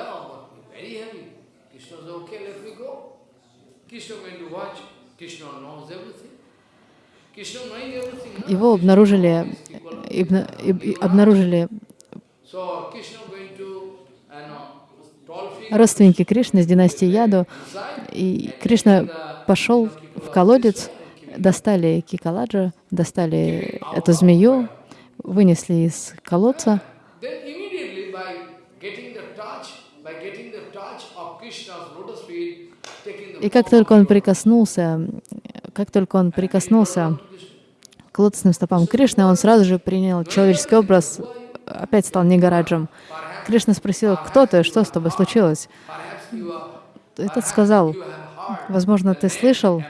его обнаружили, обнаружили родственники Кришны из династии Яду. И Кришна пошел в колодец, достали Кикаладжа, достали эту змею, вынесли из колодца. И как только он прикоснулся, как только он прикоснулся к лотосным стопам Кришны, он сразу же принял человеческий образ, опять стал Нигараджем. Кришна спросил, кто ты, что с тобой случилось? Этот сказал, возможно, ты слышал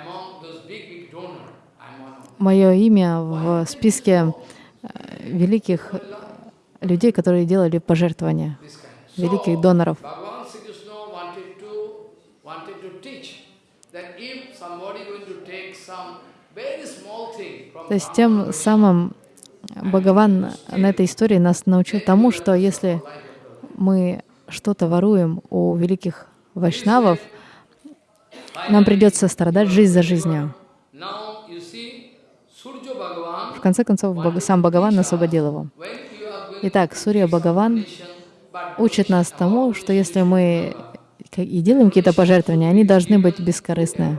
мое имя в списке э, великих людей, которые делали пожертвования, великих доноров. То есть тем самым Бхагаван на этой истории нас научил тому, что если мы что-то воруем у великих вайшнавов, нам придется страдать жизнь за жизнью. В конце концов, сам Бхагаван освободил его. Итак, Сурья Бхагаван учит нас тому, что если мы и делаем какие-то пожертвования, они должны быть бескорыстные.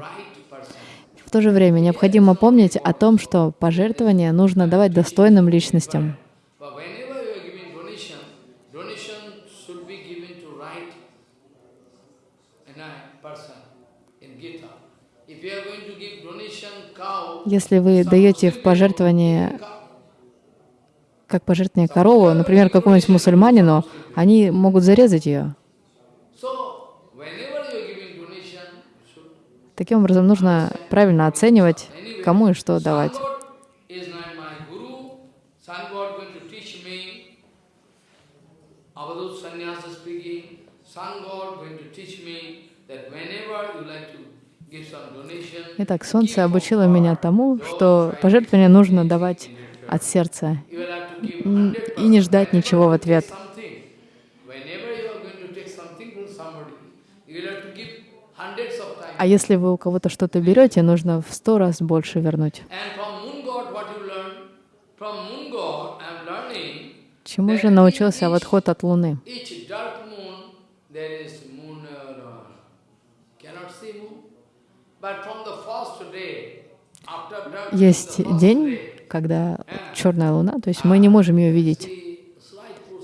В то же время необходимо помнить о том, что пожертвования нужно давать достойным личностям. Если вы даете в пожертвование как пожертвование корову, например, какому-нибудь мусульманину, они могут зарезать ее. so whenever you are giving donation, you should Таким образом, нужно правильно оценивать, кому и что давать. Итак, Солнце обучило меня тому, что пожертвование нужно давать от сердца you will have to give м, 100 и не ждать ничего в ответ. something. Whenever you are going to take something from somebody, you will have to give hundreds of times. А если вы у кого-то что-то берете, нужно в сто раз больше вернуть. Чему же научился отход от Луны? Uh, Есть день, когда черная Луна, то есть мы не можем ее видеть.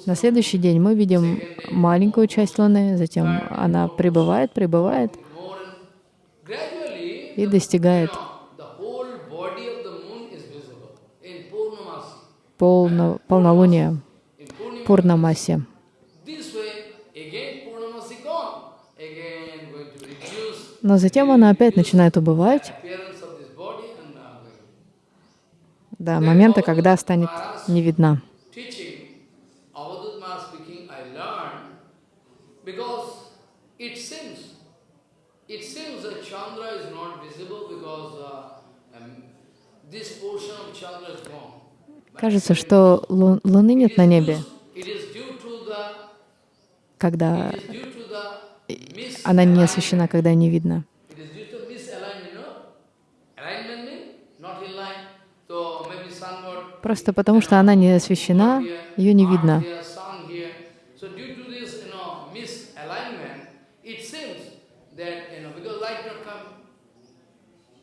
На следующий день мы видим маленькую часть Луны, затем она прибывает, прибывает, и достигает полно, полнолуния, Пурнамаси. Но затем она опять начинает убывать uh, до момента, когда станет не видна. because it seems, it seems that Chandra is not visible because uh, um, this portion of Chandra is gone. Кажется, что лу- Луны нет на небе, когда она не освещена, когда не видно. Просто потому, что она не освещена, ее не видно. Here, sun here. So due to this, you know, misalignment, it seems that, you know, because light not come,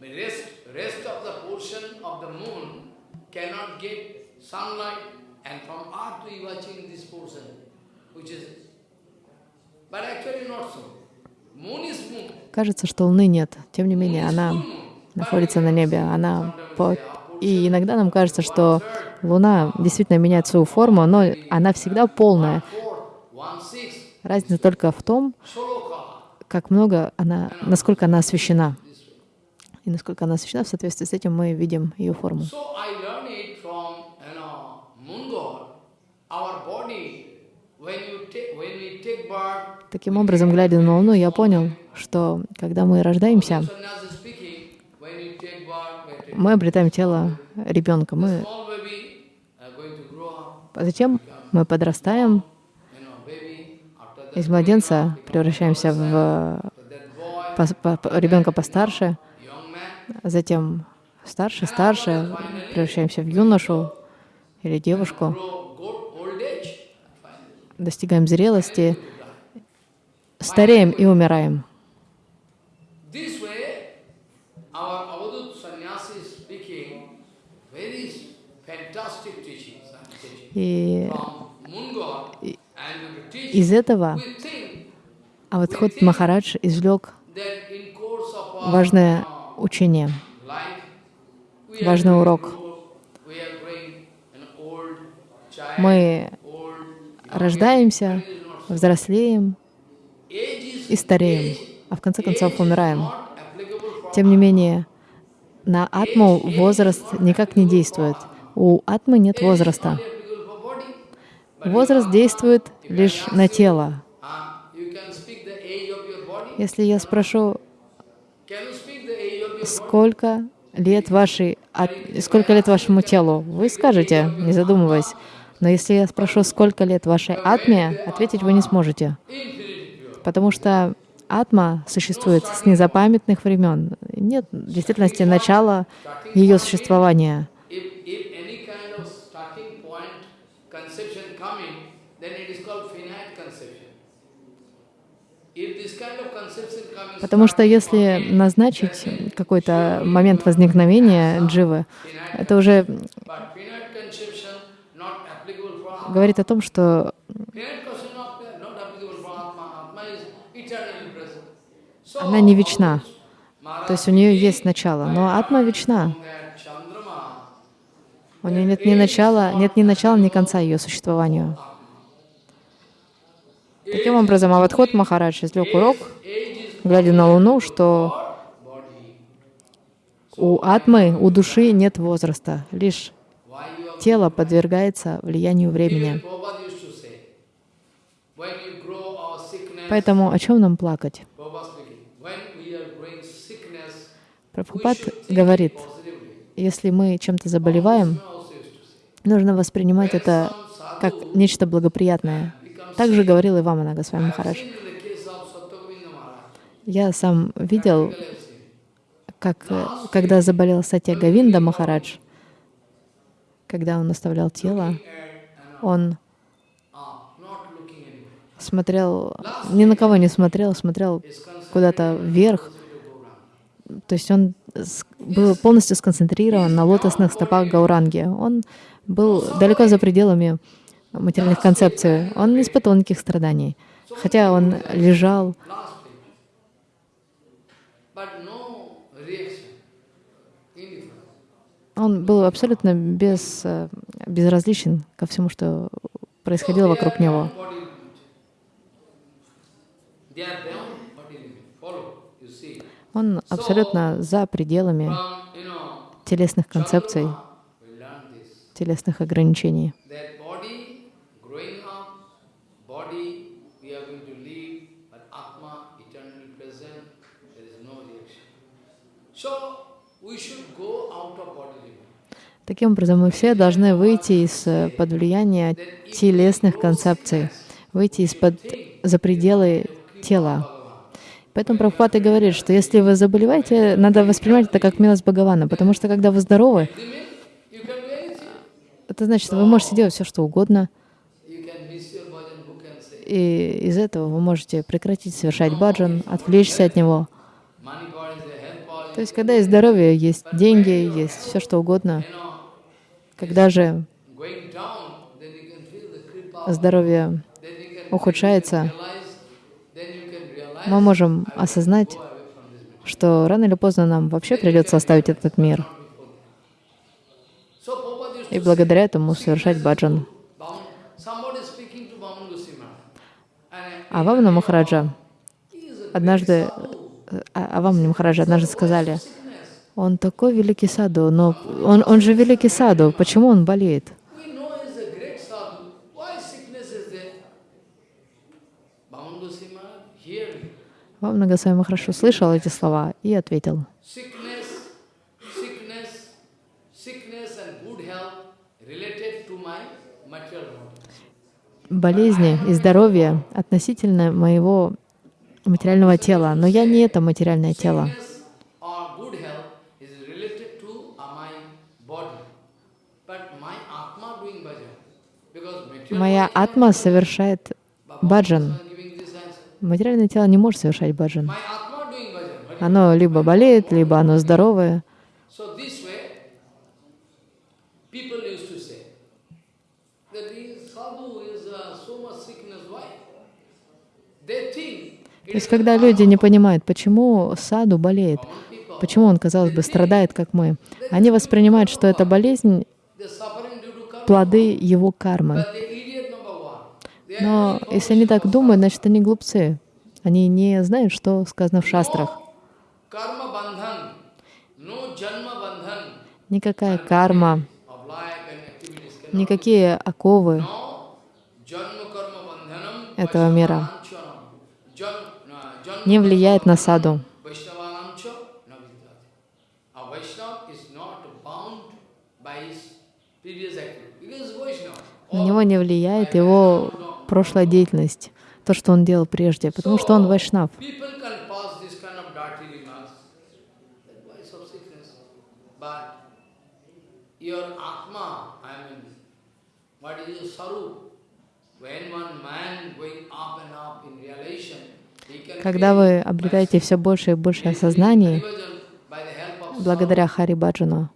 the rest, rest of the portion of the moon cannot get sunlight, and from earth we watching this portion, which is, but actually not so. Moon is moon. Кажется, что Луны нет. Тем не менее, она находится на небе. Она по... И иногда нам кажется, что Луна действительно меняет свою форму, но она всегда полная. Разница только в том, как много она, насколько она освещена. И насколько она освещена, в соответствии с этим мы видим ее форму. So I learned it from, you know, moon god. Our body, when you take, when we take birth, Таким образом, глядя на Луну, я понял, что когда мы рождаемся, мы обретаем тело ребенка. Мы... затем мы подрастаем, из младенца превращаемся в по- по- ребенка постарше, затем старше, старше, превращаемся в юношу или девушку, достигаем зрелости, стареем и умираем. И из этого Аватхот Махарадж извлек важное учение, важный урок. Мы рождаемся, взрослеем и стареем, а в конце концов умираем. Тем не менее, на атму возраст никак не действует. У атмы нет возраста. Возраст действует лишь на тело. Если я спрошу, сколько лет вашей, сколько лет вашему телу, вы скажете, не задумываясь. Но если я спрошу, сколько лет вашей атме, ответить вы не сможете. Потому что атма существует с незапамятных времен. Нет в действительности начала ее существования. Потому что если назначить какой-то момент возникновения дживы, это уже говорит о том, что она не вечна. То есть у нее есть начало, но атма вечна. У нее нет ни начала, нет ни начала, ни конца ее существованию. Таким образом, Аватхот Махарадж извлек урок, глядя на Луну, что у атмы, у души нет возраста, лишь тело подвергается влиянию времени. Поэтому о чем нам плакать? Прабхупад говорит, если мы чем-то заболеваем, нужно воспринимать это как нечто благоприятное. Также говорил и Вамана Госвами Махарадж. Я сам видел, как когда заболел Сатья Гавинда Махарадж, когда он оставлял тело, он смотрел, ни на кого не смотрел, смотрел куда-то вверх. То есть он был полностью сконцентрирован на лотосных стопах Гауранги. Он был далеко за пределами материальных концепций. Он не испытывал никаких страданий. Хотя он лежал, Last page. But no reaction. Он был абсолютно без, э, безразличен ко всему, что происходило вокруг него. Он абсолютно за пределами телесных концепций, телесных ограничений. That body, growing up, body, we are going to live, but Atma, eternally present, there is no reaction. So, we should go out of body limit. Таким образом, мы все должны выйти из-под влияния телесных концепций, выйти из-под за пределы тела. Поэтому Прабхупад и говорит, что если вы заболеваете, надо воспринимать это как милость Бхагавана, потому что когда вы здоровы, это значит, вы можете делать все, что угодно, и из этого вы можете прекратить совершать баджан, отвлечься от него. То есть, когда есть здоровье, есть деньги, есть все, что угодно, когда же здоровье ухудшается, мы можем осознать, что рано или поздно нам вообще придется оставить этот мир. И благодаря этому совершать баджан. А Вамна Махараджа однажды, э, а Вамна Махараджа однажды сказали. Он такой великий саду, но он, он же великий саду, почему он болеет? Вамна Госвами Махарадж услышал эти слова и ответил, болезни и здоровье относительно моего материального тела, но я не это материальное тело. Sickness or good health is related to uh, my body. But my Atma doing bhajan. Because material Моя атма совершает баджан. Материальное тело не может совершать баджан. Оно либо болеет, либо оно здоровое. То есть, когда люди не понимают, почему саду болеет, почему он, казалось бы, страдает, как мы, они воспринимают, что это болезнь плоды его кармы. But the idiot number one. They are Но если они так думают, значит, они глупцы. Они не знают, что сказано в шастрах. Никакая карма, никакие оковы этого мира не влияет на саду. На него не влияет его прошлая деятельность, то, что он делал прежде, потому что он вайшнав. Когда вы обретаете все больше и больше осознаний благодаря Хари Баджану,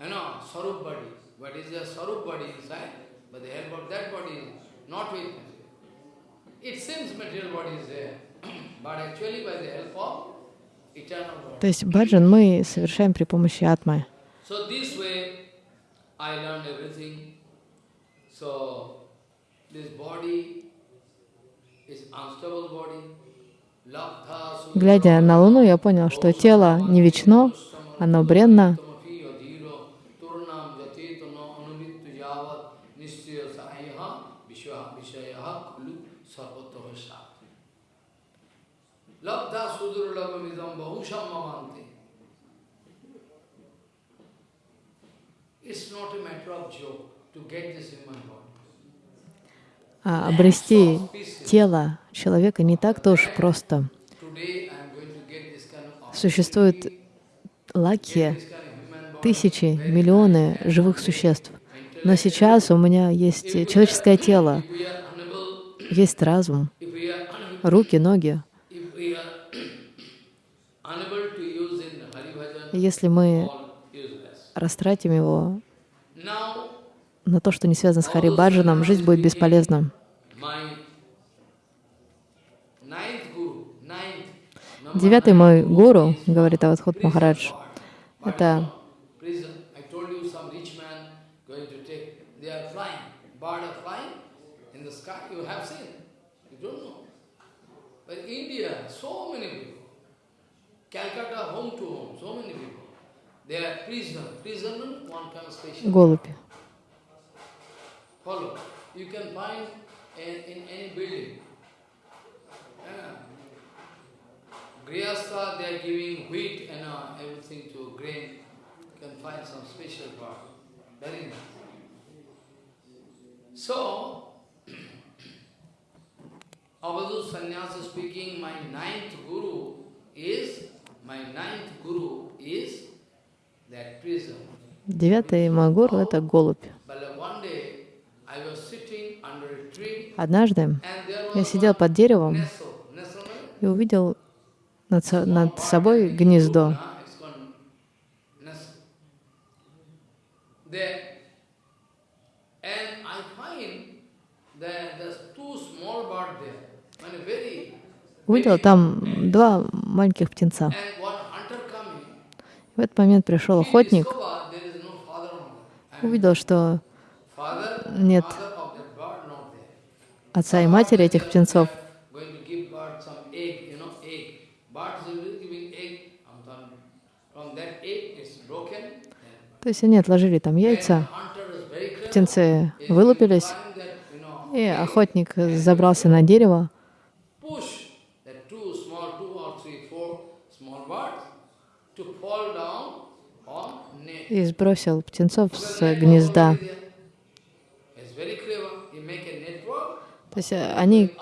You know, Sarup body. What is the Sarup body inside? But the help of that body is not with material. It seems material body is there, but actually by the help of eternal body. То есть баджан мы совершаем при помощи атмы. Глядя на Луну, я понял, что тело не вечно, оно бренно, Durlabhamidam Bahusham Mamante. It's not a matter of joke to get this in my heart. А обрести тело человека не так тоже просто. Существуют лаки, тысячи, миллионы живых существ. Но сейчас у меня есть человеческое тело, есть разум, руки, ноги. если мы растратим его на то, что не связано с Харибаджаном, жизнь будет бесполезна. Девятый мой гуру, говорит Авадхут Махарадж, это India, so many people. Calcutta, home to home, so many people. They are prisoner. Prisoner, one kind of special. Голубь. Follow. You can find in, in any building. Yeah. Grihastha, they are giving wheat and uh, everything to grain. You can find some special part. Very nice. So, [clears throat] Avadhu Sannyasa speaking, my ninth guru is, my ninth guru is that prison. Девятый мой гуру — это голубь. Однажды я сидел под деревом и увидел над, со- над собой гнездо. uh, Увидел там два маленьких птенца. В этот момент пришел охотник, увидел, что Нет. отца и матери этих птенцов То есть они отложили там яйца, птенцы вылупились, и охотник забрался на дерево, и сбросил птенцов с гнезда. То есть э, они,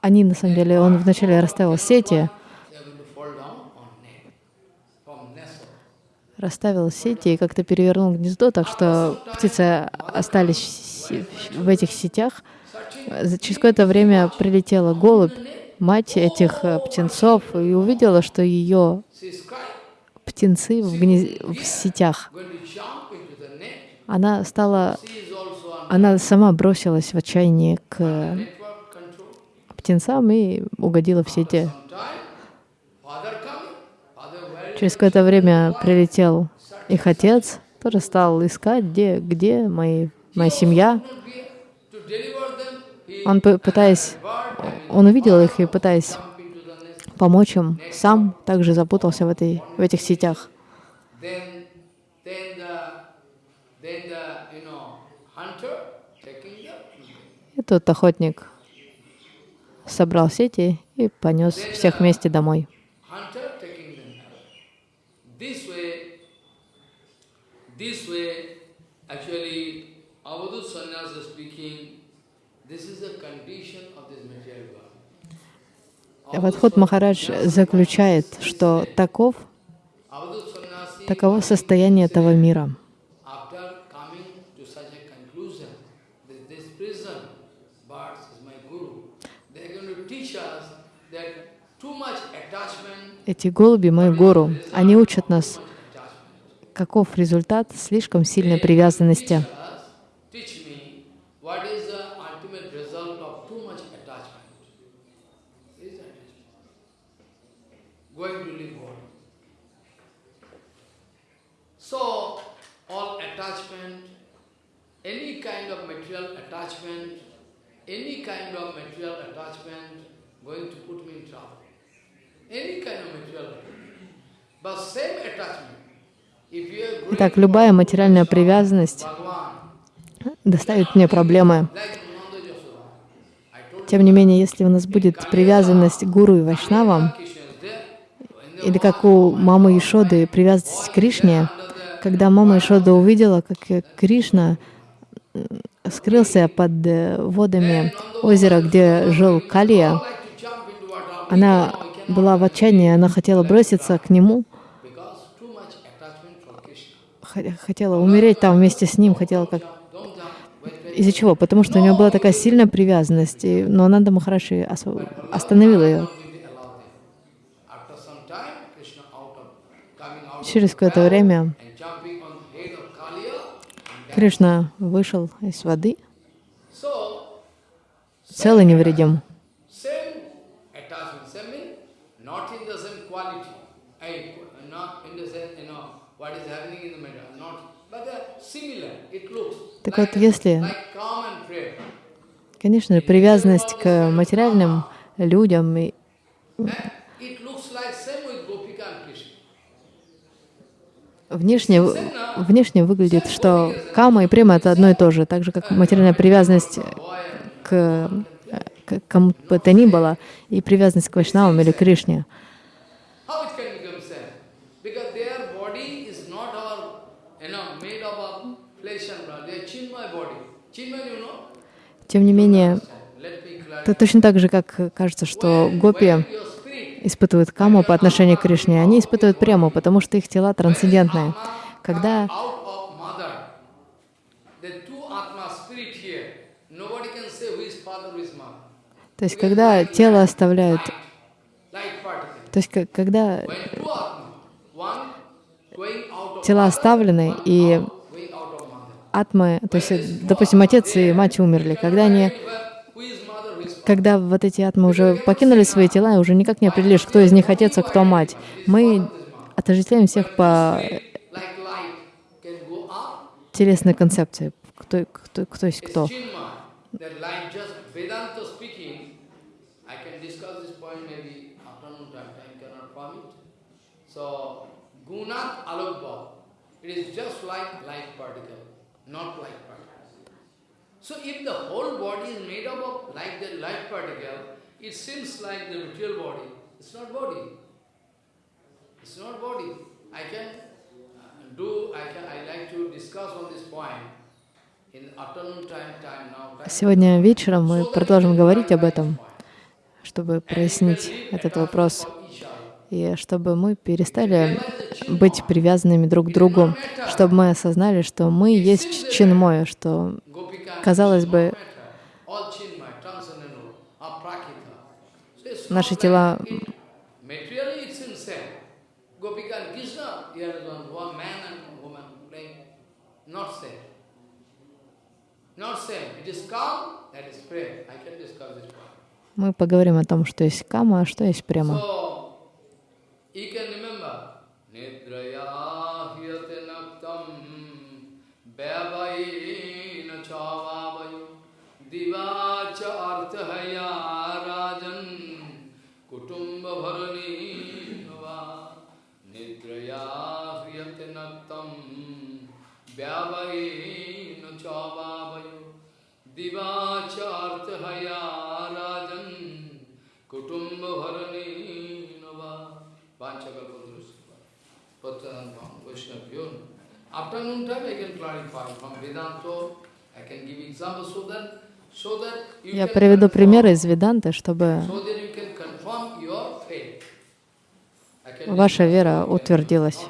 они на самом деле, он вначале расставил сети, расставил сети и как-то перевернул гнездо, так что птицы остались в этих сетях. Через какое-то время прилетела голубь, мать этих э, птенцов, и увидела, что ее птенцы в, гнез- в сетях. Она стала, она сама бросилась в отчаянии к птенцам и угодила в сети. Через какое-то время прилетел их отец, тоже стал искать, где, где мои, моя семья. Он, пытаясь, он увидел их и, пытаясь помочь им, сам также запутался в, этой, в этих сетях. И тот охотник собрал сети и понес всех вместе домой. actually, Avadut Sannyasa speaking, this is the condition of this material Авадхут Махарадж заключает, что таков, таково состояние этого мира. Эти голуби — мой гуру. Они учат нас, каков результат слишком сильной привязанности. What is the ultimate result of too much attachment. Is attachment. Going to live on. So, all attachment, any kind of material attachment, any kind of material attachment going to put me in trouble. Any kind of material. But same attachment. Итак, любая материальная привязанность доставит мне проблемы. Тем не менее, если у нас будет привязанность к гуру и вайшнавам, Krishna is there. In the или как у мамы Ишоды привязанность к Кришне, когда мама Ишода увидела, как Кришна скрылся под э, водами озера, где жил Калия, она была в отчаянии, она хотела броситься к нему, хотела умереть там вместе с ним, хотела как... Из-за чего? Потому что у нее была такая сильная привязанность, и- но Нанда Махараши осво- остановил ее. Will be allowed there. After some time, Krishna out of coming out Через of the какое-то well время and jumping on the head of Kaliya. and then- Кришна вышел из воды, So, цел и невредим. uh, Так вот, если, конечно привязанность к материальным людям. И And it looks like same with Gopika and Krishna. Внешне, внешне выглядит, что кама и према — это одно и то же, так же, как материальная привязанность к, к кому бы то ни было, и привязанность к Вайшнавам или Кришне. Тем не менее, это точно так же, как кажется, что гопи испытывают каму по отношению к Кришне, они испытывают прему, потому что их тела трансцендентные. Когда. То есть, когда тело оставляют, то есть, когда тела оставлены, и атмы, то есть, допустим, отец и мать умерли, когда они, когда вот эти атмы уже покинули свои тела, и уже никак не определишь, кто из них отец, а кто мать. Мы отождествляем всех по Like телесной концепции, кто, кто, кто есть кто. So, Gunat Alokbha, it is just like light particle, not light particle. So if the whole body is made up of like the light particle, it seems like the material body. It's not body. It's not body. I can uh, do, I can, I like to discuss on this point. Сегодня вечером мы продолжим говорить об этом, чтобы прояснить этот вопрос, и чтобы мы перестали быть привязанными друг к другу, чтобы мы осознали, что мы есть чинмой, что, казалось бы, наши тела мы поговорим о том, что есть кама, а что есть према. Afternoon time I can clarify from Vedanta, I can give examples so that Я приведу примеры из Веданты, чтобы ваша вера утвердилась.